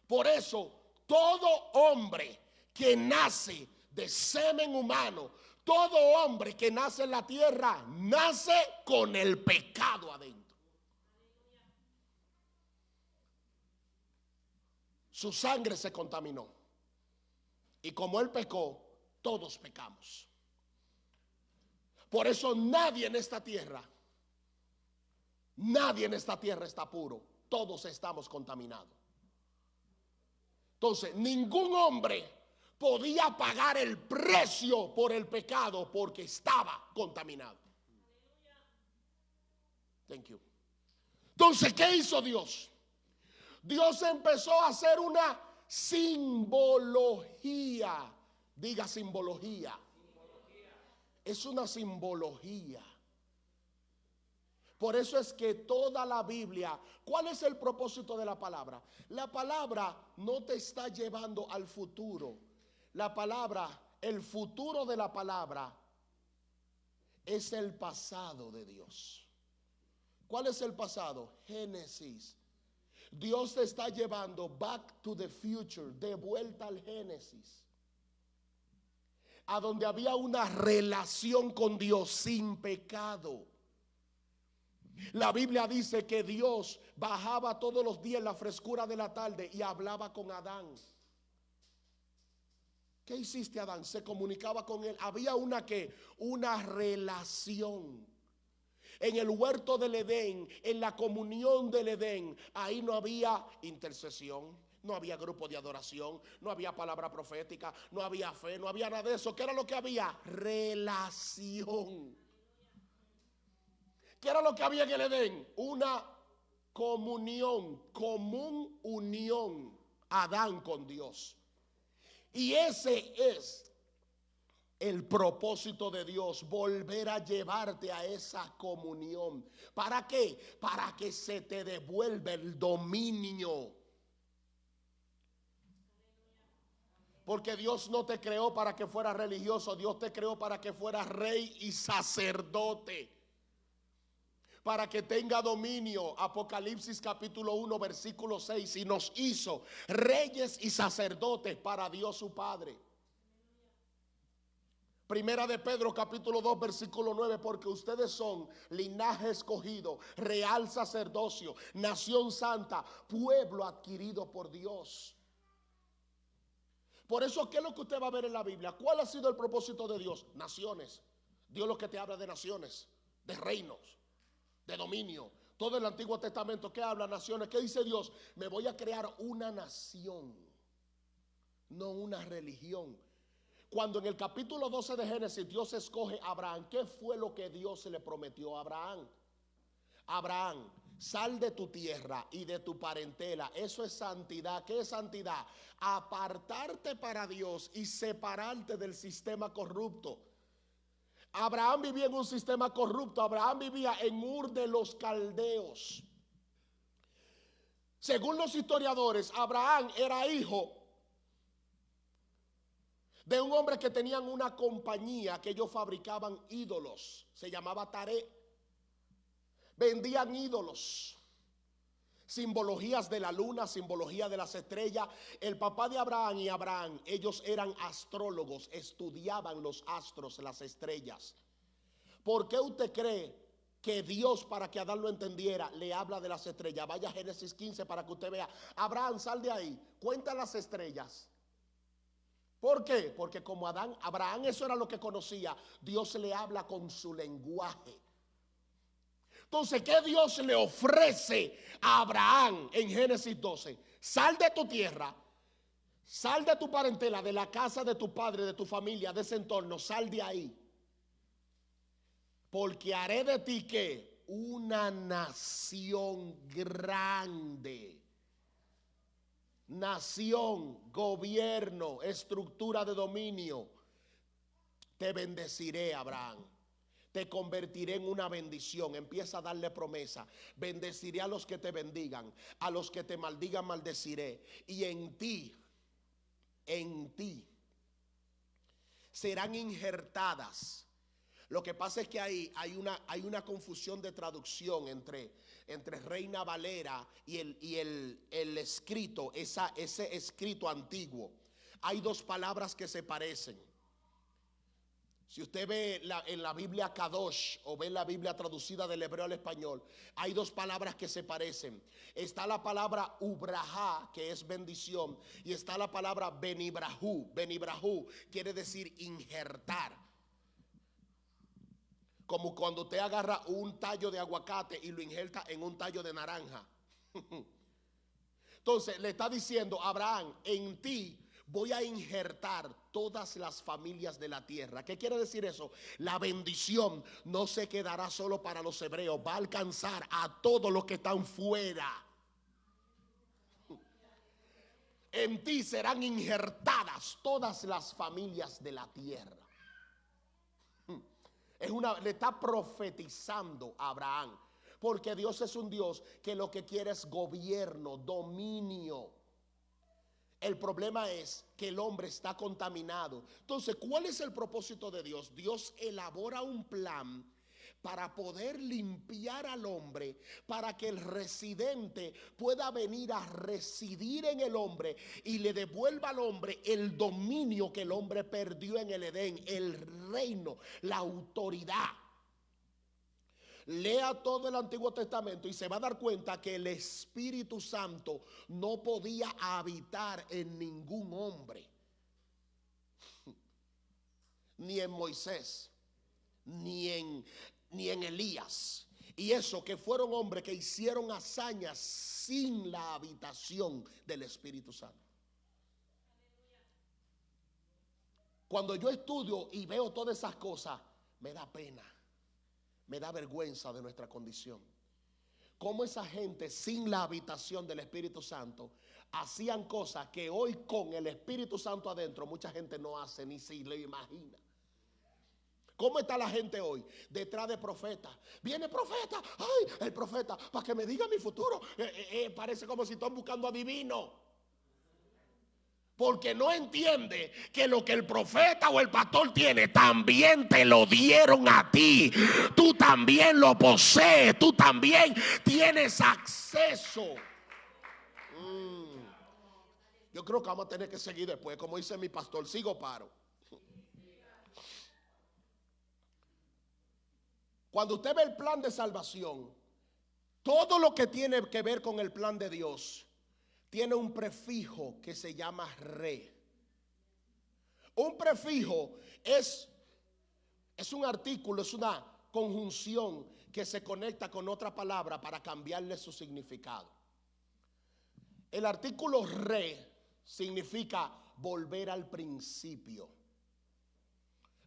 Por eso, todo hombre que nace de semen humano, todo hombre que nace en la tierra, nace con el pecado adentro. Su sangre se contaminó. Y como él pecó, todos pecamos. Por eso nadie en esta tierra, nadie en esta tierra está puro. Todos estamos contaminados. Entonces, ningún hombre podía pagar el precio por el pecado porque estaba contaminado. Thank you. Entonces, ¿qué hizo Dios? Dios empezó a hacer una simbología. Diga simbología. Es una simbología. Por eso es que toda la Biblia, ¿cuál es el propósito de la palabra? La palabra no te está llevando al futuro. La palabra, el futuro de la palabra es el pasado de Dios. ¿Cuál es el pasado? Génesis. Dios te está llevando back to the future, de vuelta al Génesis. A donde había una relación con Dios sin pecado. La Biblia dice que Dios bajaba todos los días en la frescura de la tarde y hablaba con Adán. ¿Qué hiciste Adán? Se comunicaba con él. Había una que, una relación. En el huerto del Edén, en la comunión del Edén, ahí no había intercesión, no había grupo de adoración, no había palabra profética, no había fe, no había nada de eso. ¿Qué era lo que había? Relación. ¿Qué era lo que había en el Edén? Una comunión, común unión, Adán con Dios. Y ese es el propósito de Dios, volver a llevarte a esa comunión. ¿Para qué? Para que se te devuelva el dominio. Porque Dios no te creó para que fueras religioso, Dios te creó para que fueras rey y sacerdote. Para que tenga dominio, Apocalipsis capítulo 1, versículo 6, y nos hizo reyes y sacerdotes para Dios su Padre. Primera de Pedro capítulo 2 versículo 9, porque ustedes son linaje escogido, real sacerdocio, nación santa, pueblo adquirido por Dios. Por eso, ¿qué es lo que usted va a ver en la Biblia? ¿Cuál ha sido el propósito de Dios? Naciones. Dios lo que te habla de naciones, de reinos, de dominio. Todo el Antiguo Testamento, ¿qué habla naciones? ¿Qué dice Dios? Me voy a crear una nación, no una religión. Cuando en el capítulo 12 de Génesis Dios escoge a Abraham, ¿qué fue lo que Dios le prometió a Abraham? Abraham, sal de tu tierra y de tu parentela. Eso es santidad. ¿Qué es santidad? Apartarte para Dios y separarte del sistema corrupto. Abraham vivía en un sistema corrupto. Abraham vivía en Ur de los Caldeos. Según los historiadores, Abraham era hijo de un hombre que tenían una compañía que ellos fabricaban ídolos. Se llamaba Taré. Vendían ídolos. Simbologías de la luna, simbología de las estrellas. El papá de Abraham y Abraham, ellos eran astrólogos, estudiaban los astros, las estrellas. ¿Por qué usted cree que Dios, para que Adán lo entendiera, le habla de las estrellas? Vaya a Génesis 15 para que usted vea. Abraham, sal de ahí, cuenta las estrellas. ¿Por qué? Porque como Adán, Abraham eso era lo que conocía, Dios le habla con su lenguaje. Entonces, ¿qué Dios le ofrece a Abraham en Génesis 12? Sal de tu tierra, sal de tu parentela, de la casa de tu padre, de tu familia, de ese entorno, sal de ahí. Porque haré de ti que una nación grande nación, gobierno, estructura de dominio. Te bendeciré, Abraham. Te convertiré en una bendición. Empieza a darle promesa. Bendeciré a los que te bendigan. A los que te maldigan, maldeciré. Y en ti, en ti, serán injertadas Lo que pasa es que ahí hay una, hay una confusión de traducción entre, entre Reina Valera y el, y el, el escrito, esa, ese escrito antiguo. Hay dos palabras que se parecen. Si usted ve en la Biblia Kadosh o ve la Biblia traducida del hebreo al español, hay dos palabras que se parecen. Está la palabra ubraha, que es bendición, y está la palabra benibrahu. Benibrahu quiere decir injertar. Como cuando usted agarra un tallo de aguacate y lo injerta en un tallo de naranja. Entonces le está diciendo, Abraham, en ti voy a injertar todas las familias de la tierra. ¿Qué quiere decir eso? La bendición no se quedará solo para los hebreos, va a alcanzar a todos los que están fuera. En ti serán injertadas todas las familias de la tierra. Es una, le está profetizando a Abraham. Porque Dios es un Dios que lo que quiere es gobierno, dominio. El problema es que el hombre está contaminado. Entonces, ¿cuál es el propósito de Dios? Dios elabora un plan para poder limpiar al hombre, para que el residente pueda venir a residir en el hombre y le devuelva al hombre el dominio que el hombre perdió en el Edén, el reino, la autoridad. Lea todo el Antiguo Testamento y se va a dar cuenta que el Espíritu Santo no podía habitar en ningún hombre. Ni en Moisés, ni en, ni en Elías. Y eso que fueron hombres que hicieron hazañas sin la habitación del Espíritu Santo. Cuando yo estudio y veo todas esas cosas, me da pena me da vergüenza de nuestra condición. Cómo esa gente sin la habitación del Espíritu Santo hacían cosas que hoy con el Espíritu Santo adentro mucha gente no hace ni se le imagina. ¿Cómo está la gente hoy? Detrás de profeta. Viene profeta. Ay, el profeta, para que me diga mi futuro. Eh, eh, eh, parece como si están buscando adivino porque no entiende que lo que el profeta o el pastor tiene también te lo dieron a ti. Tú también lo posees, tú también tienes acceso. Mm. Yo creo que vamos a tener que seguir después, como dice mi pastor, sigo paro. Cuando usted ve el plan de salvación, todo lo que tiene que ver con el plan de Dios, tiene un prefijo que se llama re. Un prefijo es, es un artículo, es una conjunción que se conecta con otra palabra para cambiarle su significado. El artículo re significa volver al principio.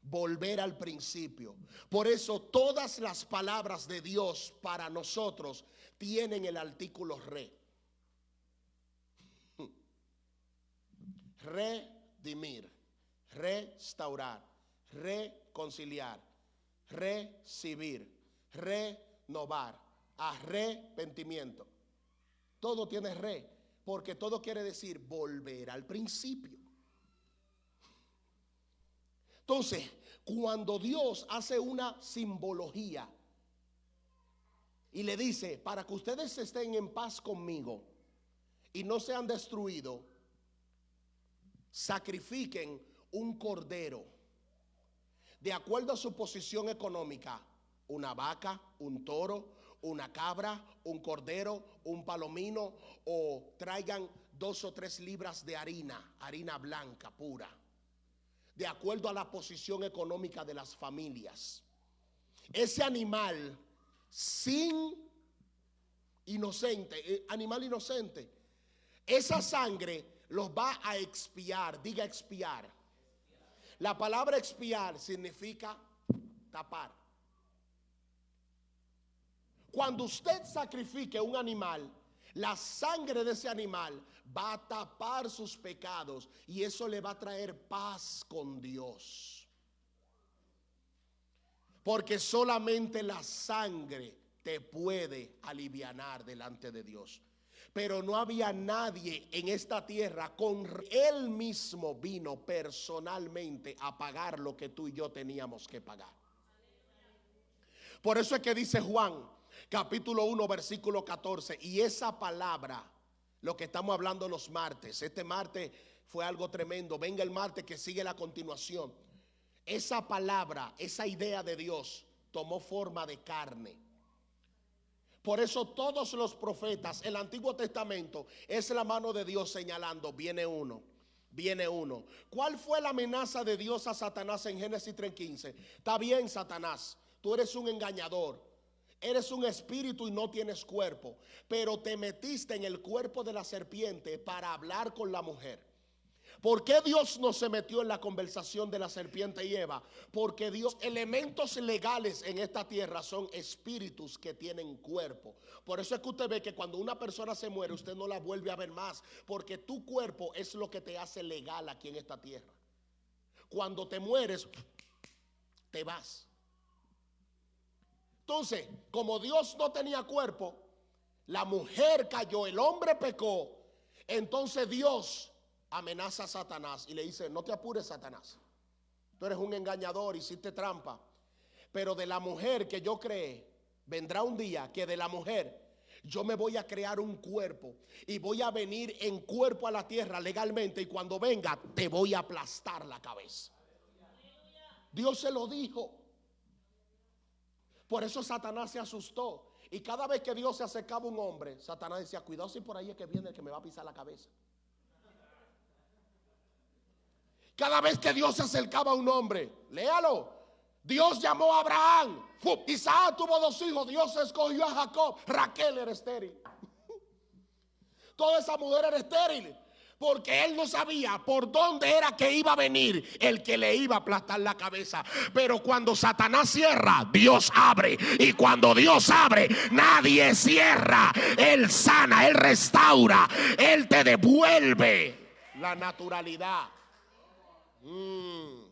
Volver al principio. Por eso todas las palabras de Dios para nosotros tienen el artículo re. Redimir, restaurar, reconciliar, recibir, renovar, arrepentimiento. Todo tiene re, porque todo quiere decir volver al principio. Entonces, cuando Dios hace una simbología y le dice, para que ustedes estén en paz conmigo y no sean destruidos, sacrifiquen un cordero de acuerdo a su posición económica, una vaca, un toro, una cabra, un cordero, un palomino o traigan dos o tres libras de harina, harina blanca pura, de acuerdo a la posición económica de las familias. Ese animal sin inocente, eh, animal inocente, esa sangre los va a expiar. Diga expiar. La palabra expiar significa tapar. Cuando usted sacrifique un animal, la sangre de ese animal va a tapar sus pecados y eso le va a traer paz con Dios. Porque solamente la sangre te puede aliviar delante de Dios. Pero no había nadie en esta tierra con él mismo vino personalmente a pagar lo que tú y yo teníamos que pagar. Por eso es que dice Juan, capítulo 1, versículo 14, y esa palabra, lo que estamos hablando los martes, este martes fue algo tremendo, venga el martes que sigue la continuación. Esa palabra, esa idea de Dios tomó forma de carne. Por eso todos los profetas, el Antiguo Testamento es la mano de Dios señalando, viene uno, viene uno. ¿Cuál fue la amenaza de Dios a Satanás en Génesis 3:15? Está bien, Satanás, tú eres un engañador. Eres un espíritu y no tienes cuerpo, pero te metiste en el cuerpo de la serpiente para hablar con la mujer. ¿Por qué Dios no se metió en la conversación de la serpiente y Eva? Porque Dios, elementos legales en esta tierra son espíritus que tienen cuerpo. Por eso es que usted ve que cuando una persona se muere, usted no la vuelve a ver más, porque tu cuerpo es lo que te hace legal aquí en esta tierra. Cuando te mueres, te vas. Entonces, como Dios no tenía cuerpo, la mujer cayó, el hombre pecó, entonces Dios amenaza a Satanás y le dice, no te apures Satanás, tú eres un engañador, hiciste trampa, pero de la mujer que yo creé, vendrá un día que de la mujer yo me voy a crear un cuerpo y voy a venir en cuerpo a la tierra legalmente y cuando venga te voy a aplastar la cabeza. Dios se lo dijo. Por eso Satanás se asustó. Y cada vez que Dios se acercaba a un hombre, Satanás decía, cuidado si por ahí es que viene el que me va a pisar la cabeza. Cada vez que Dios se acercaba a un hombre, léalo. Dios llamó a Abraham. Isaac tuvo dos hijos. Dios escogió a Jacob. Raquel era estéril. Toda esa mujer era estéril. Porque él no sabía por dónde era que iba a venir el que le iba a aplastar la cabeza. Pero cuando Satanás cierra, Dios abre. Y cuando Dios abre, nadie cierra. Él sana, Él restaura, Él te devuelve la naturalidad. Mm.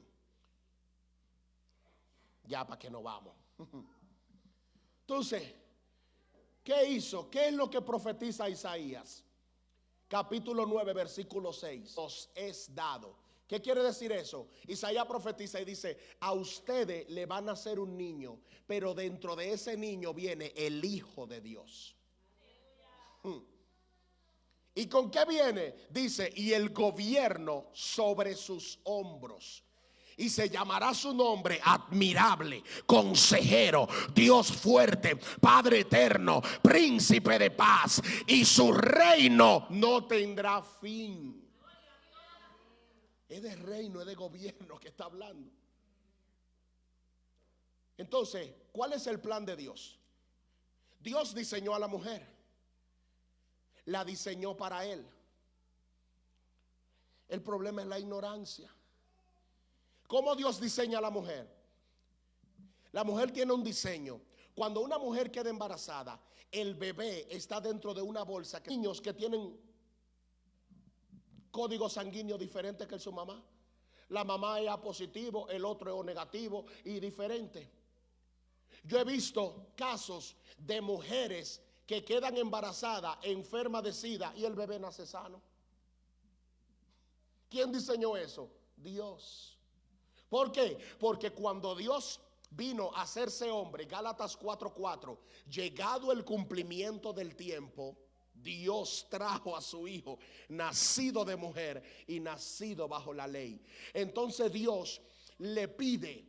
Ya para que no vamos. Entonces, ¿qué hizo? ¿Qué es lo que profetiza Isaías? Capítulo 9, versículo 6. Os es dado. ¿Qué quiere decir eso? Isaías profetiza y dice, a ustedes le van a nacer un niño, pero dentro de ese niño viene el Hijo de Dios. Hmm. ¿Y con qué viene? Dice, y el gobierno sobre sus hombros. Y se llamará su nombre admirable, consejero, Dios fuerte, Padre eterno, príncipe de paz. Y su reino no tendrá fin. Es de reino, es de gobierno que está hablando. Entonces, ¿cuál es el plan de Dios? Dios diseñó a la mujer la diseñó para él. El problema es la ignorancia. ¿Cómo Dios diseña a la mujer? La mujer tiene un diseño. Cuando una mujer queda embarazada, el bebé está dentro de una bolsa. Niños que tienen código sanguíneo diferente que su mamá. La mamá es positivo, el otro es negativo y diferente. Yo he visto casos de mujeres que quedan embarazadas, enfermas de sida y el bebé nace sano. ¿Quién diseñó eso? Dios. ¿Por qué? Porque cuando Dios vino a hacerse hombre, Gálatas 4:4, llegado el cumplimiento del tiempo, Dios trajo a su hijo, nacido de mujer y nacido bajo la ley. Entonces Dios le pide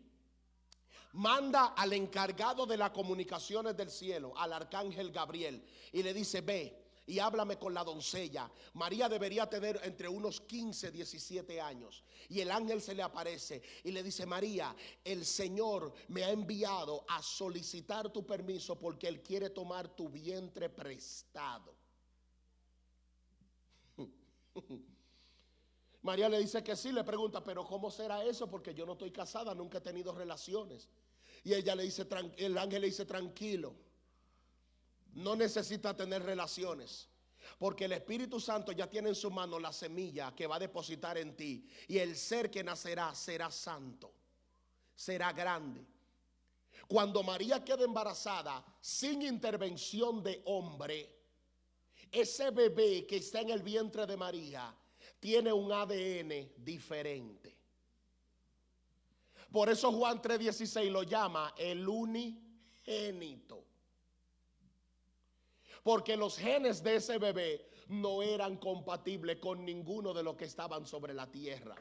manda al encargado de las comunicaciones del cielo, al arcángel Gabriel, y le dice, ve y háblame con la doncella. María debería tener entre unos 15, 17 años. Y el ángel se le aparece y le dice, María, el Señor me ha enviado a solicitar tu permiso porque Él quiere tomar tu vientre prestado. María le dice que sí, le pregunta, pero ¿cómo será eso? Porque yo no estoy casada, nunca he tenido relaciones. Y ella le dice, el ángel le dice, tranquilo, no necesita tener relaciones. Porque el Espíritu Santo ya tiene en su mano la semilla que va a depositar en ti. Y el ser que nacerá será santo, será grande. Cuando María queda embarazada sin intervención de hombre, ese bebé que está en el vientre de María tiene un ADN diferente. Por eso Juan 3:16 lo llama el unigénito. Porque los genes de ese bebé no eran compatibles con ninguno de los que estaban sobre la tierra.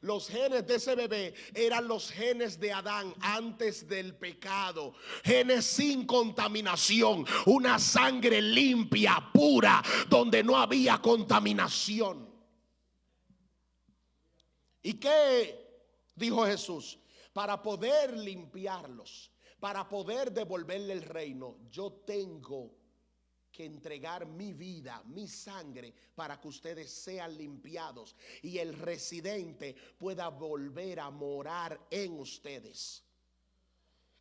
Los genes de ese bebé eran los genes de Adán antes del pecado. Genes sin contaminación. Una sangre limpia, pura, donde no había contaminación. ¿Y qué dijo Jesús? Para poder limpiarlos, para poder devolverle el reino, yo tengo que entregar mi vida, mi sangre, para que ustedes sean limpiados y el residente pueda volver a morar en ustedes.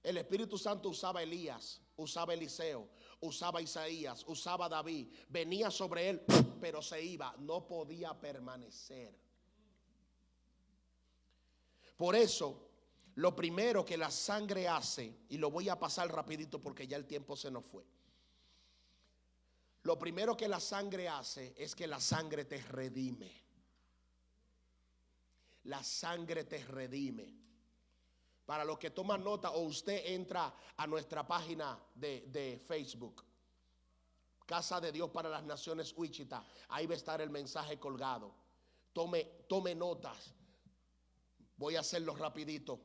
El Espíritu Santo usaba Elías, usaba Eliseo, usaba Isaías, usaba David, venía sobre él, pero se iba, no podía permanecer. Por eso, lo primero que la sangre hace, y lo voy a pasar rapidito porque ya el tiempo se nos fue lo primero que la sangre hace es que la sangre te redime. La sangre te redime. Para los que toman nota o usted entra a nuestra página de, Facebook, Casa de Dios para las Naciones Wichita, ahí va a estar el mensaje colgado. Tome, tome notas. Voy a hacerlo rapidito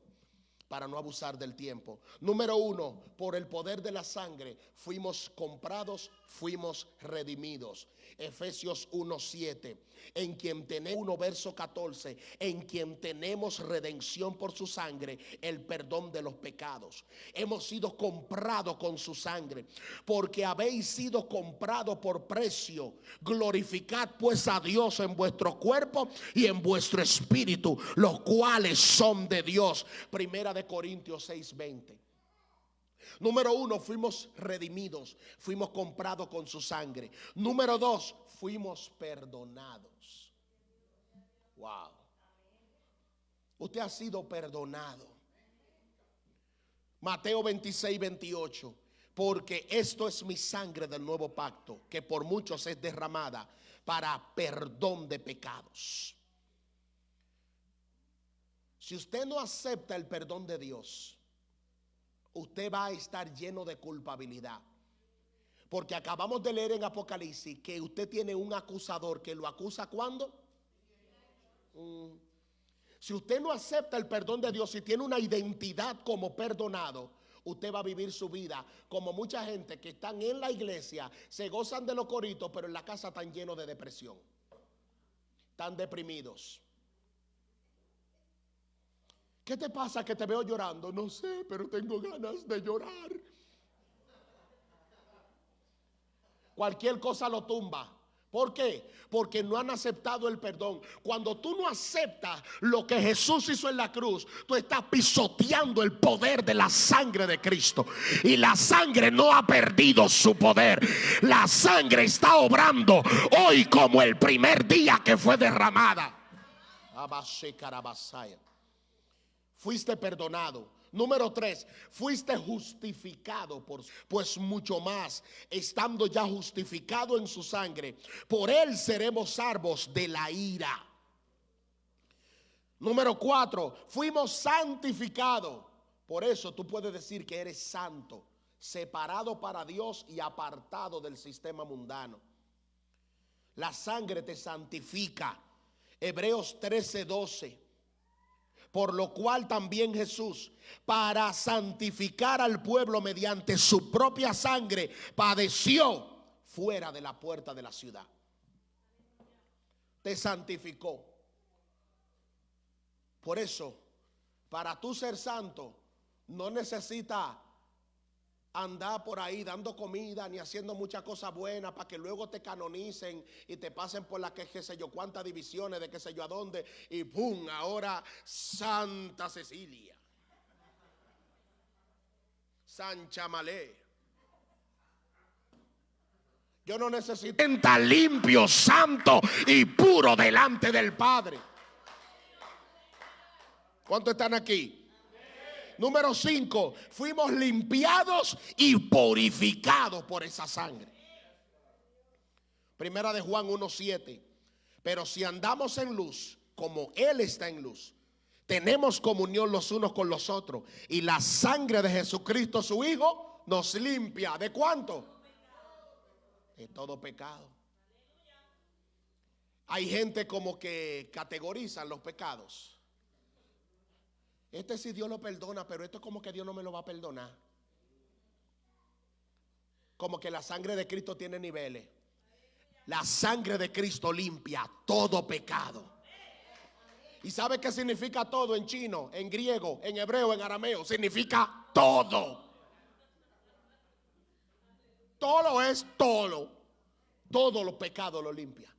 para no abusar del tiempo. Número uno, por el poder de la sangre fuimos comprados, fuimos redimidos. Efesios 1.7, en quien tenemos, 1 verso 14, en quien tenemos redención por su sangre, el perdón de los pecados. Hemos sido comprados con su sangre, porque habéis sido comprados por precio. Glorificad pues a Dios en vuestro cuerpo y en vuestro espíritu, los cuales son de Dios. Primera de Corintios 6:20. Número uno, fuimos redimidos, fuimos comprados con su sangre. Número dos, fuimos perdonados. Wow. Usted ha sido perdonado. Mateo 26, 28. Porque esto es mi sangre del nuevo pacto, que por muchos es derramada para perdón de pecados. Si usted no acepta el perdón de Dios, usted va a estar lleno de culpabilidad. Porque acabamos de leer en Apocalipsis que usted tiene un acusador que lo acusa cuando. Mm. Si usted no acepta el perdón de Dios y tiene una identidad como perdonado, usted va a vivir su vida como mucha gente que están en la iglesia, se gozan de los coritos, pero en la casa están llenos de depresión. Están deprimidos. ¿Qué te pasa que te veo llorando? No sé, pero tengo ganas de llorar. Cualquier cosa lo tumba. ¿Por qué? Porque no han aceptado el perdón. Cuando tú no aceptas lo que Jesús hizo en la cruz, tú estás pisoteando el poder de la sangre de Cristo. Y la sangre no ha perdido su poder. La sangre está obrando hoy como el primer día que fue derramada fuiste perdonado. Número tres, fuiste justificado por, pues mucho más, estando ya justificado en su sangre, por él seremos salvos de la ira. Número cuatro, fuimos santificados. Por eso tú puedes decir que eres santo, separado para Dios y apartado del sistema mundano. La sangre te santifica. Hebreos 13, 12. Por lo cual también Jesús, para santificar al pueblo mediante su propia sangre, padeció fuera de la puerta de la ciudad. Te santificó. Por eso, para tú ser santo, no necesita andar por ahí dando comida ni haciendo muchas cosas buenas para que luego te canonicen y te pasen por la que sé yo cuántas divisiones de qué sé yo a dónde y ¡pum! Ahora Santa Cecilia. San Chamalé. Yo no necesito estar limpio, santo y puro delante del Padre. ¿Cuántos están aquí? Número 5, fuimos limpiados y purificados por esa sangre. Primera de Juan 1.7. Pero si andamos en luz, como Él está en luz, Tenemos comunión los unos con los otros. Y la sangre de Jesucristo, su Hijo, nos limpia. ¿De cuánto? De todo pecado. Hay gente como que categorizan los pecados. Este sí Dios lo perdona, pero esto es como que Dios no me lo va a perdonar. Como que la sangre de Cristo tiene niveles. La sangre de Cristo limpia todo pecado. ¿Y sabe qué significa todo en chino, en griego, en hebreo, en arameo? Significa todo. Todo es todo. Todo los pecados lo limpia.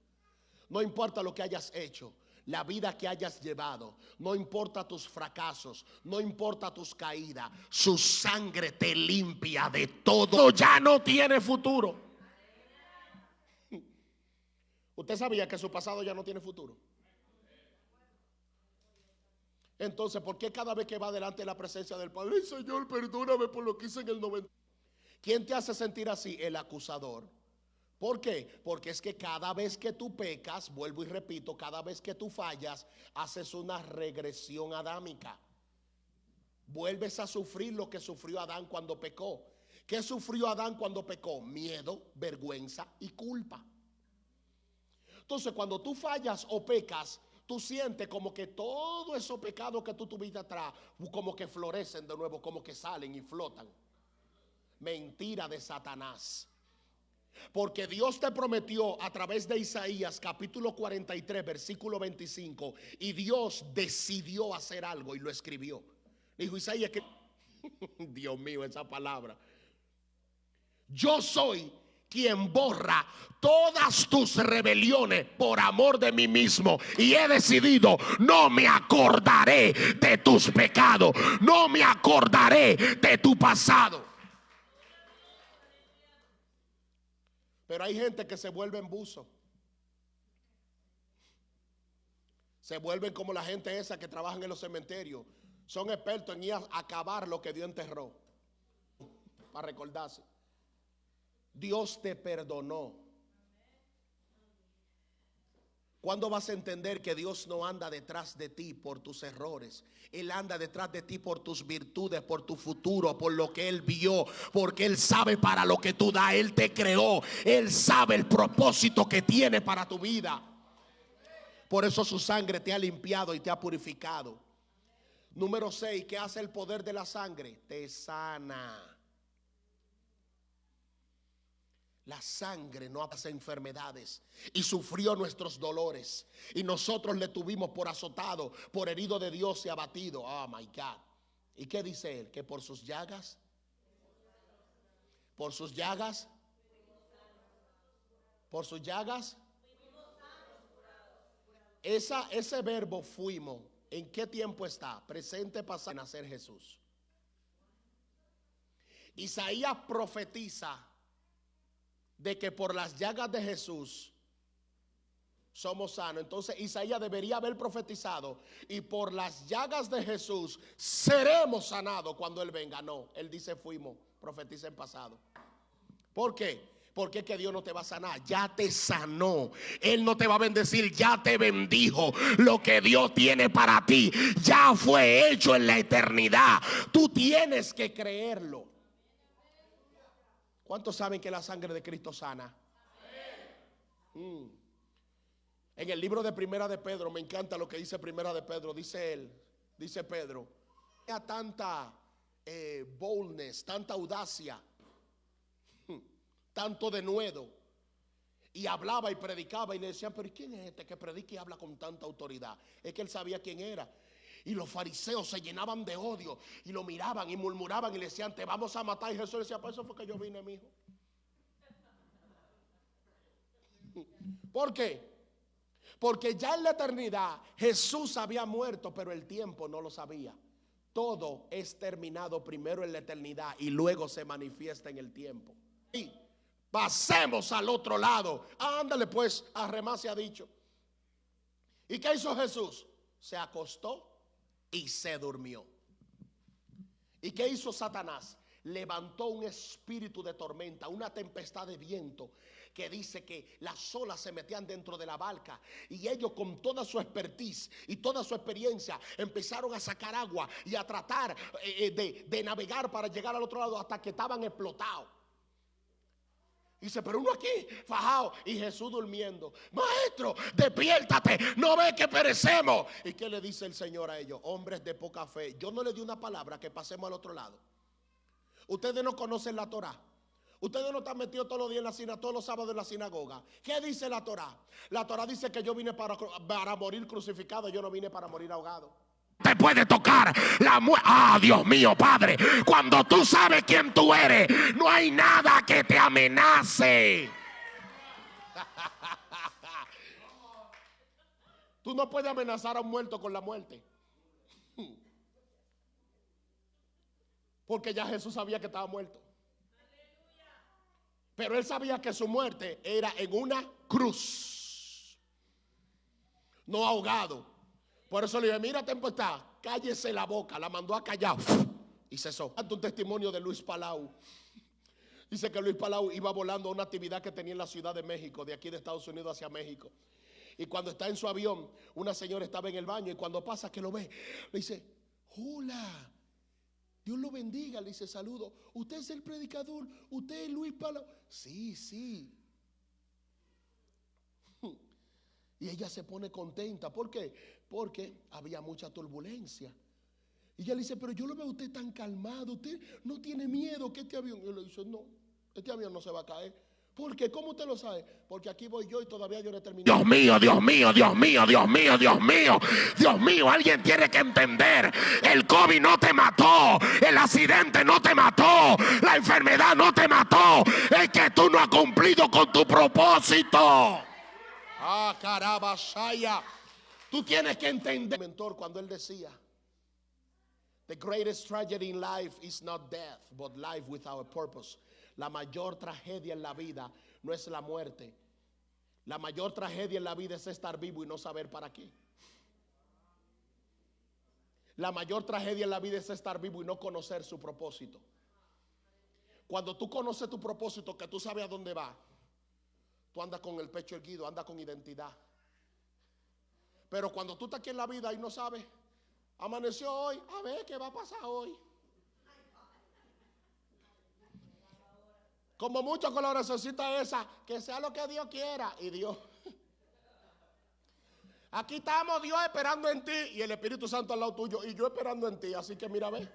No importa lo que hayas hecho, la vida que hayas llevado, no importa tus fracasos, no importa tus caídas, su sangre te limpia de todo. Ya no tiene futuro. ¿Usted sabía que su pasado ya no tiene futuro? Entonces, ¿por qué cada vez que va delante de la presencia del Padre, Señor, perdóname por lo que hice en el 90? ¿Quién te hace sentir así? El acusador. ¿Por qué? Porque es que cada vez que tú pecas, vuelvo y repito, cada vez que tú fallas, haces una regresión adámica. Vuelves a sufrir lo que sufrió Adán cuando pecó. ¿Qué sufrió Adán cuando pecó? Miedo, vergüenza y culpa. Entonces, cuando tú fallas o pecas, tú sientes como que todos esos pecados que tú tuviste atrás, como que florecen de nuevo, como que salen y flotan. Mentira de Satanás. Porque Dios te prometió a través de Isaías capítulo 43 versículo 25 y Dios decidió hacer algo y lo escribió. Dijo Isaías que, Dios mío, esa palabra. Yo soy quien borra todas tus rebeliones por amor de mí mismo. Y he decidido, no me acordaré de tus pecados, no me acordaré de tu pasado. Pero hay gente que se vuelve en buzo. Se vuelven como la gente esa que trabajan en los cementerios. Son expertos en ir a acabar lo que Dios enterró. Para recordarse. Dios te perdonó. ¿Cuándo vas a entender que Dios no anda detrás de ti por tus errores? Él anda detrás de ti por tus virtudes, por tu futuro, por lo que Él vio, porque Él sabe para lo que tú das. Él te creó. Él sabe el propósito que tiene para tu vida. Por eso su sangre te ha limpiado y te ha purificado. Número 6, ¿qué hace el poder de la sangre? Te sana. La sangre no hace enfermedades y sufrió nuestros dolores. Y nosotros le tuvimos por azotado, por herido de Dios y abatido. Oh my God. ¿Y qué dice él? Que por sus llagas, por sus llagas, por sus llagas. Esa, ese verbo fuimos, ¿en qué tiempo está? Presente, pasado, nacer Jesús. Isaías profetiza de que por las llagas de Jesús somos sanos. Entonces Isaías debería haber profetizado y por las llagas de Jesús seremos sanados cuando Él venga. No, Él dice fuimos, profetiza en pasado. ¿Por qué? Porque es que Dios no te va a sanar, ya te sanó. Él no te va a bendecir, ya te bendijo. Lo que Dios tiene para ti ya fue hecho en la eternidad. Tú tienes que creerlo. ¿Cuántos saben que la sangre de Cristo sana? Mm. En el libro de Primera de Pedro, me encanta lo que dice Primera de Pedro, dice él, dice Pedro, tenía tanta eh, boldness, tanta audacia, tanto denuedo, y hablaba y predicaba y le decían, pero ¿quién es este que predica y habla con tanta autoridad? Es que él sabía quién era. Y los fariseos se llenaban de odio y lo miraban y murmuraban y le decían, te vamos a matar. Y Jesús decía, por eso fue que yo vine, mi hijo. ¿Por qué? Porque ya en la eternidad Jesús había muerto, pero el tiempo no lo sabía. Todo es terminado primero en la eternidad y luego se manifiesta en el tiempo. Y pasemos al otro lado. Ándale pues, a se ha dicho. ¿Y qué hizo Jesús? Se acostó y se durmió. ¿Y qué hizo Satanás? Levantó un espíritu de tormenta, una tempestad de viento que dice que las olas se metían dentro de la barca y ellos con toda su expertise y toda su experiencia empezaron a sacar agua y a tratar eh, eh, de, de navegar para llegar al otro lado hasta que estaban explotados. Dice, pero uno aquí, fajado, y Jesús durmiendo. Maestro, despiértate, no ve que perecemos. ¿Y qué le dice el Señor a ellos? Hombres de poca fe. Yo no le di una palabra que pasemos al otro lado. Ustedes no conocen la Torah. Ustedes no están metidos todos los días en la sinagoga, todos los sábados en la sinagoga. ¿Qué dice la Torah? La Torah dice que yo vine para, para morir crucificado, yo no vine para morir ahogado te puede tocar la muerte. Ah, Dios mío, Padre, cuando tú sabes quién tú eres, no hay nada que te amenace. Tú no puedes amenazar a un muerto con la muerte. Porque ya Jesús sabía que estaba muerto. Pero él sabía que su muerte era en una cruz. No ahogado por eso le dije, mira tempestad, cállese la boca. La mandó a callar y cesó. Un testimonio de Luis Palau. Dice que Luis Palau iba volando a una actividad que tenía en la Ciudad de México, de aquí de Estados Unidos hacia México. Y cuando está en su avión, una señora estaba en el baño y cuando pasa que lo ve, le dice, hola, Dios lo bendiga, le dice saludo. Usted es el predicador, usted es Luis Palau. Sí, sí. Y ella se pone contenta. ¿Por qué? Porque había mucha turbulencia. Y ella le dice, pero yo lo veo a usted tan calmado, usted no tiene miedo que este avión. Y le dice, no, este avión no se va a caer. ¿Por qué? ¿Cómo usted lo sabe? Porque aquí voy yo y todavía yo no he terminado. Dios mío, Dios mío, Dios mío, Dios mío, Dios mío, Dios mío, alguien tiene que entender. El COVID no te mató, el accidente no te mató, la enfermedad no te mató. Es que tú no has cumplido con tu propósito. Ah, carabasaya. Tú tienes que entender, mentor, cuando él decía, The greatest tragedy in life is not death, but life without a purpose. La mayor tragedia en la vida no es la muerte. La mayor tragedia en la vida es estar vivo y no saber para qué. La mayor tragedia en la vida es estar vivo y no conocer su propósito. Cuando tú conoces tu propósito, que tú sabes a dónde va, tú andas con el pecho erguido, andas con identidad. Pero cuando tú estás aquí en la vida y no sabes, amaneció hoy, a ver qué va a pasar hoy. Como mucho con la necesita esa, que sea lo que Dios quiera. Y Dios. Aquí estamos Dios esperando en ti y el Espíritu Santo al lado tuyo y yo esperando en ti. Así que mira, ve.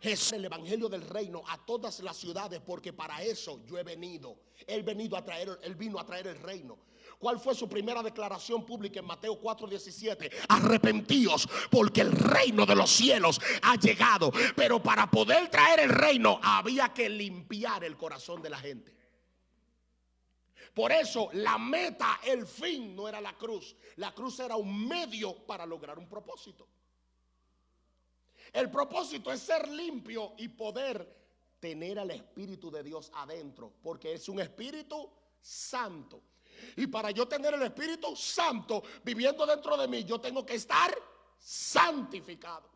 Jesús el evangelio del reino a todas las ciudades porque para eso yo he venido. Él venido a traer, él vino a traer el reino. ¿Cuál fue su primera declaración pública en Mateo 4:17? Arrepentíos porque el reino de los cielos ha llegado. Pero para poder traer el reino había que limpiar el corazón de la gente. Por eso la meta, el fin no era la cruz. La cruz era un medio para lograr un propósito. El propósito es ser limpio y poder tener al Espíritu de Dios adentro, porque es un Espíritu santo. Y para yo tener el Espíritu Santo viviendo dentro de mí, yo tengo que estar santificado.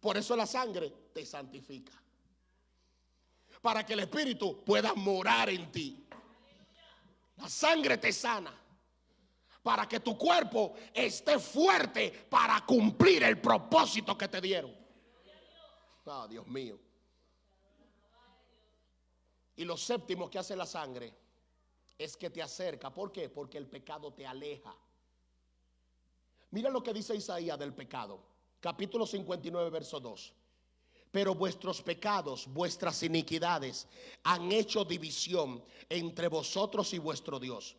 Por eso la sangre te santifica. Para que el Espíritu pueda morar en ti. La sangre te sana. Para que tu cuerpo esté fuerte para cumplir el propósito que te dieron. Ah, Dios mío. Y lo séptimo que hace la sangre es que te acerca. ¿Por qué? Porque el pecado te aleja. Mira lo que dice Isaías del pecado. Capítulo 59, verso 2. Pero vuestros pecados, vuestras iniquidades han hecho división entre vosotros y vuestro Dios.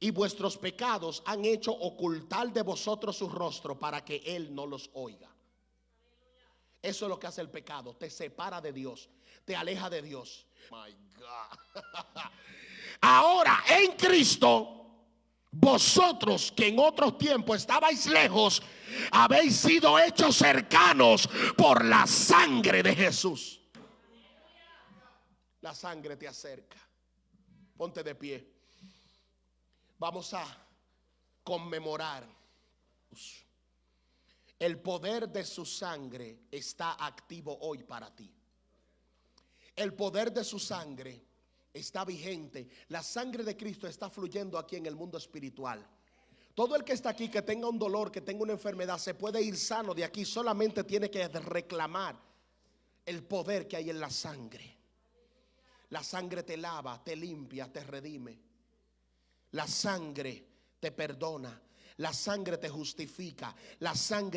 Y vuestros pecados han hecho ocultar de vosotros su rostro para que Él no los oiga. Eso es lo que hace el pecado. Te separa de Dios. Te aleja de Dios. My God. Ahora en Cristo, vosotros que en otros tiempos estabais lejos, habéis sido hechos cercanos por la sangre de Jesús. La sangre te acerca. Ponte de pie. Vamos a conmemorar. El poder de su sangre está activo hoy para ti. El poder de su sangre está vigente. La sangre de Cristo está fluyendo aquí en el mundo espiritual. Todo el que está aquí, que tenga un dolor, que tenga una enfermedad, se puede ir sano de aquí. Solamente tiene que reclamar el poder que hay en la sangre. La sangre te lava, te limpia, te redime. La sangre te perdona. La sangre te justifica. La sangre